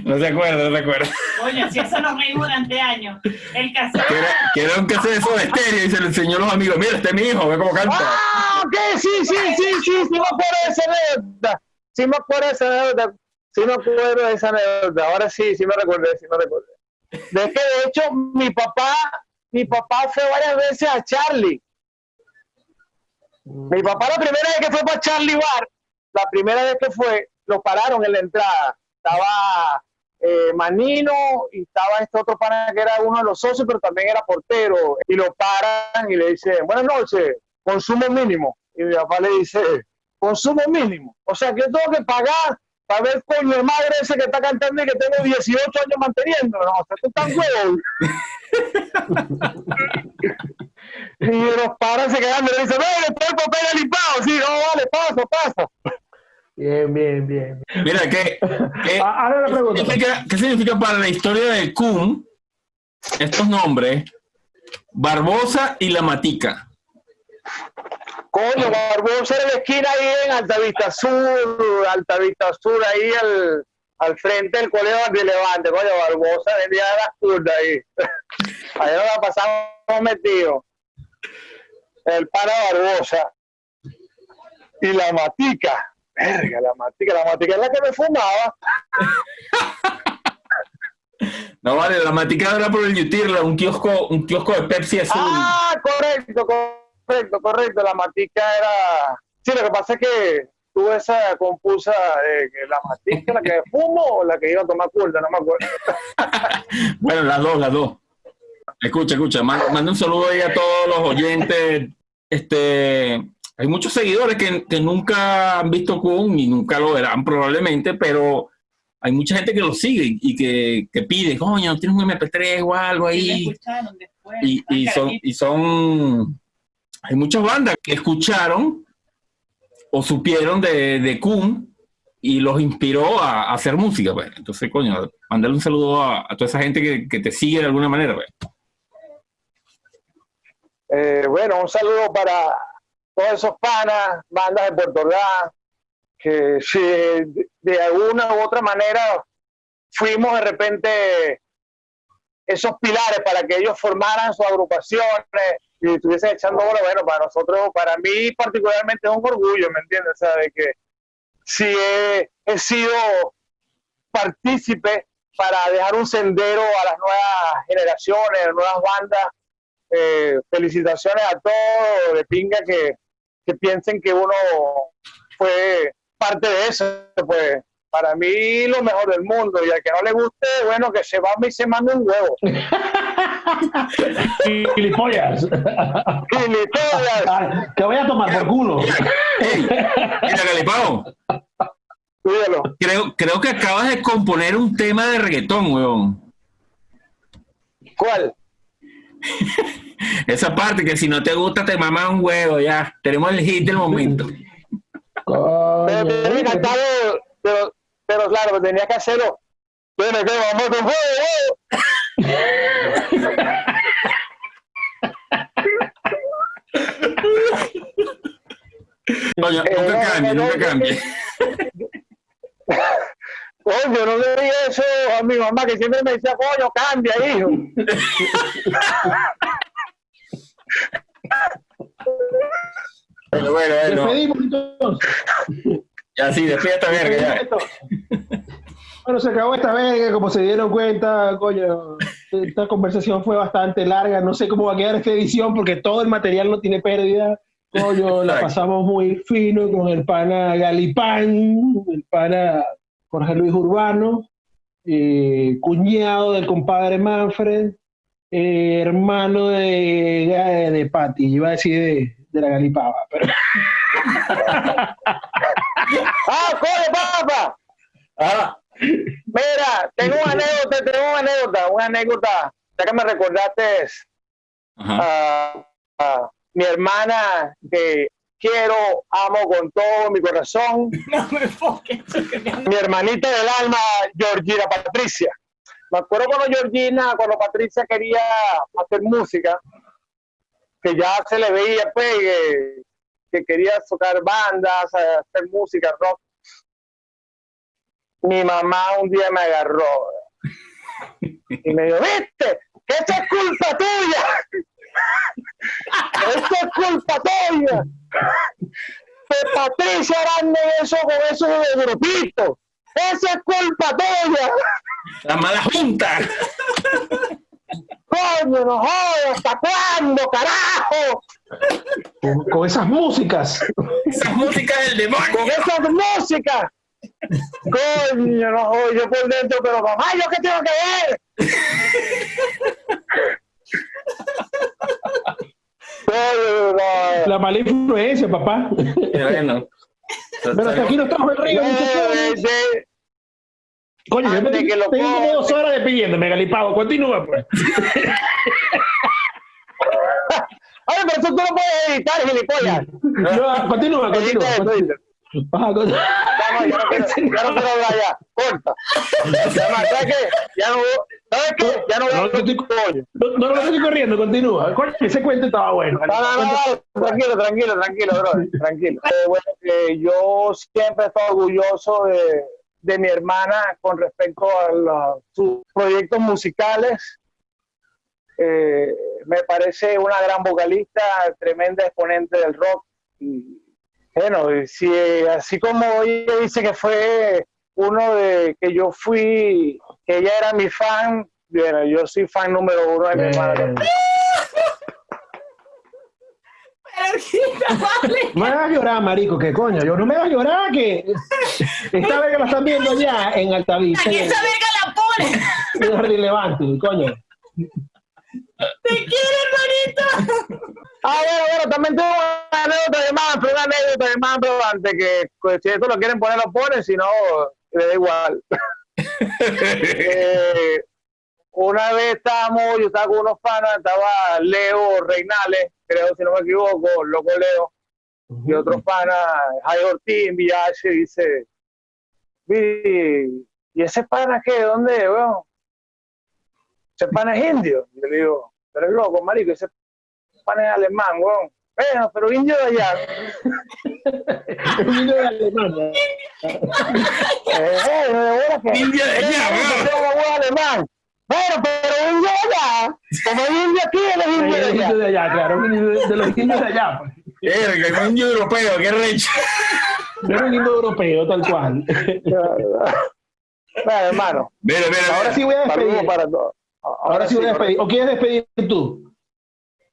No se acuerda, no se acuerda. Oye, si eso nos reímos durante años. El cassette. Que era un cassette de Soda Stereo y se lo enseñó a los amigos, mira, este es mi hijo, ve cómo canta. ¡Ah, ok! Sí, sí, sí, sí, sí me acuerdo de esa anécdota. Sí me acuerdo de esa anécdota. Sí me acuerdo de esa anécdota. Ahora sí, sí me recordé, sí me recordé. De que de hecho mi papá, mi papá fue varias veces a Charlie. Mi papá la primera vez que fue para Charlie Bar, la primera vez que fue, lo pararon en la entrada. Estaba eh, Manino y estaba este otro pana que era uno de los socios, pero también era portero. Y lo paran y le dicen, buenas noches, consumo mínimo. Y mi papá le dice, consumo mínimo. O sea, que yo tengo que pagar para ver con mi madre ese que está cantando y que tengo 18 años manteniendo. No, o sea, tú estás huevo. y los paran se quedan y le dicen, no, después el papel limpado. Sí, no, vale, paso, paso. Bien, bien, bien. Mira, ¿qué, qué, Ah, Ahora la qué pregunta. significa, qué significa para la historia de Kun estos nombres? Barbosa y La Matica. Coño, Barbosa era la esquina ahí en Altavista Sur, Altavista Sur, ahí al, al frente del colegio de Levante. Coño, Barbosa vendía las curdas ahí. Ahí nos la pasamos metidos. El para Barbosa. Y la matica. Verga, la matica. La matica es la que me fumaba. No vale, La Matica era por el Yutirla, un kiosco, un kiosco de Pepsi azul. Ah, correcto, correcto, correcto. La matica era. Sí, lo que pasa es que tuve esa confusa de que la matica, la que fumo o la que iba a tomar curda, no me acuerdo. Bueno, las dos, las dos. Escucha, escucha, manda, manda un saludo ahí a todos los oyentes. Este, hay muchos seguidores que, que nunca han visto Kun y nunca lo verán probablemente, pero hay mucha gente que lo sigue y que, que pide, coño, tienes un MP3 o algo Y lo ahí. escucharon después. Y, y son, y son, hay muchas bandas que escucharon o supieron de, de Kun y los inspiró a, a hacer música, pues. Entonces, coño, mandarle un saludo a, a toda esa gente que, que te sigue de alguna manera, pues. Eh, bueno, un saludo para todos esos panas, bandas de Puerto Ordaz, que si de, alguna u otra manera fuimos de repente esos pilares para que ellos formaran sus agrupaciones y estuviesen echando bola, bueno, para nosotros, para mí particularmente es un orgullo, ¿me entiendes? De que si he, sido partícipe para dejar un sendero a las nuevas generaciones, a nuevas bandas, eh, felicitaciones a todos, de pinga que, que piensen que uno fue parte de eso, pues para mí lo mejor del mundo. Y al que no le guste, bueno, que se va y se mande un huevo. Gilipollas. Gilipollas. Que voy a tomar por culo. Mira, Galipao, Cuídalo. creo, creo que acabas de componer un tema de reggaetón, weón. ¿Cuál? Esa parte que si no te gusta te mama un huevo, ya. Tenemos el hit del momento. Pero pero, pero claro, tenía que hacerlo. Que vamos con fuego. Coño, Eh, nunca cambie, nunca no, Coño, no le diga eso a mi mamá que siempre me decía, coño, cambia, hijo. Bueno, bueno, bueno. despedimos entonces. Ya sí, despide esta verga, ya. Bueno, se acabó esta verga, como se dieron cuenta, coño, esta conversación fue bastante larga, no sé cómo va a quedar esta edición porque todo el material no tiene pérdida, coño, la pasamos muy fino con el pana Galipán, el pana Jorge Luis Urbano, eh, cuñado del compadre Manfred, eh, hermano de, de Patti, iba a decir de, de la Galipava, pero ¡Ah, coño, papá! Ah, Mira, tengo una anécdota, tengo una anécdota, una anécdota. Ya que me recordaste ajá. a, a mi hermana que quiero, amo con todo mi corazón, No me enfoques. mi hermanita del alma, Georgina Patricia. Me acuerdo cuando Georgina, cuando Patricia quería hacer música, que ya se le veía pues, que, que quería tocar bandas, hacer música, rock. Mi mamá un día me agarró y me dijo, viste, que esto es culpa tuya. Esto es culpa tuya. Que Patricia Aranda eso con eso de grupito. Eso es culpa tuya. La mala junta. Coño, no jodas, ¿hasta cuándo, carajo? con, con esas músicas. Esa música del Con demonio. esas músicas. Coño, no jodas, yo por dentro, pero mamá, ¿yo qué tengo que ver? No. La mala influencia, papá. Bueno. Pero hasta aquí nos trajo el río, No, muchachones. ese- Coño, yo me que lo tengo como dos horas despidiéndome, Galipavo. Continúa, pues. Ay, pero eso tú no puedes editar, gilipollas. No, continúa, continúa. Ajá, con- no, ya no quiero, ya no quiero hablar ya. Corta. ¿sabes qué? Ya no, ¿sabes qué? Ya no voy a No, no estoy- coño. No, no, no estoy corriendo, continúa. Ese cuento estaba bueno. No, no, no, tranquilo, tranquilo, tranquilo, bro, tranquilo. Eh, bueno, eh, yo siempre estoy orgulloso de, de mi hermana con respecto a la- sus proyectos musicales. Eh, me parece una gran vocalista, tremenda exponente del rock. Y, bueno, si, así como ella dice que fue uno de que yo fui, que ella era mi fan, bueno, yo soy fan número uno de mi hermana. Eh, no me hagas llorar, marico, que coño. Yo no me hagas llorar, que esta vez que la están viendo allá en Altavista, Aquí esa verga la pone. en Jardín Levante, coño. Te quiero, hermanito. Ah, bueno, bueno, también tengo una anécdota de Manfred, una anécdota de Manfred antes que pues, si esto lo quieren poner, lo ponen, si no, le da igual. Eh, una vez estábamos, yo estaba con unos panas, estaba Leo Reinales, creo si no me equivoco, loco Leo, y otros panas, Jai Ortiz en VIH, dice, "Vi, ¿y ese pana qué? ¿Dónde weón? Ese pana es indio. Yo le digo, pero es loco, marico, ese pana es alemán, weón. Bueno, pero indio de allá. Un niño de Alemania. Eh, eh, de veras que- Indio de allá, Eh, alemán. Bueno, pero indio de allá. Como indio aquí, él es indio de allá. de allá, claro. de, de los indios de allá. pues. Verga, un indio europeo, qué recho. No era un indio europeo, tal cual. Bueno, hermano, Mira, mira, Ahora mira. sí voy a despedir. para todos. Ahora sí voy a despedir. ¿O quieres despedir tú?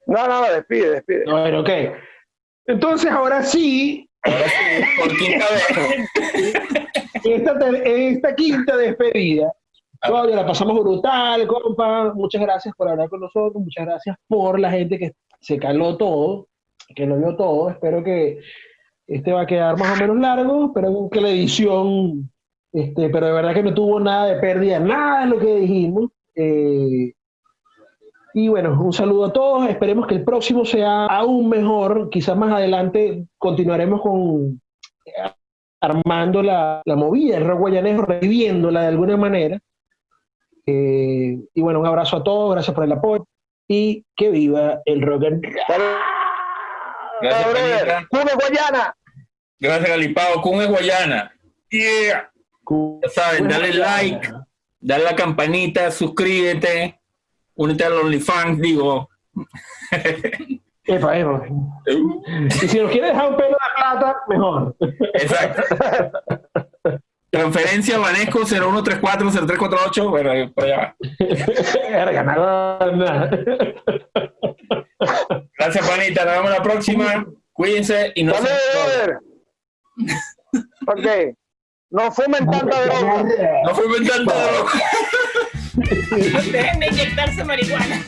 No, no, no, despide, despide. Bueno, ok. Entonces, ahora sí, Ahora sí, por quinta vez. esta, esta quinta despedida. Ah. Claudia, la pasamos brutal, compa. Muchas gracias por hablar con nosotros. Muchas gracias por la gente que se caló todo, que lo vio todo. Espero que este va a quedar más o menos largo. Espero que la edición, este, pero de verdad que no tuvo nada de pérdida, nada de lo que dijimos. Eh, y bueno, un saludo a todos. Esperemos que el próximo sea aún mejor. Quizás más adelante continuaremos con armando la, la movida, el rock guayanejo, reviviéndola de alguna manera. Eh, y bueno, un abrazo a todos, gracias por el apoyo y que viva el rock and roll. Gracias, Guayana. Gracias, Galipao. Es Guayana. Yeah. Ya saben, dale like, dale la campanita, suscríbete, únete al OnlyFans, digo. Epa, epa. Y si nos quiere dejar un pelo de plata, mejor. Exacto. Transferencia Vanesco 0134-0348. Bueno, por allá va. Gracias, Panita. Nos vemos la próxima. Cuídense y no se. Dale, brother. Ok. No fumen tanta droga. No fue inventando. Dejen de inyectarse marihuana.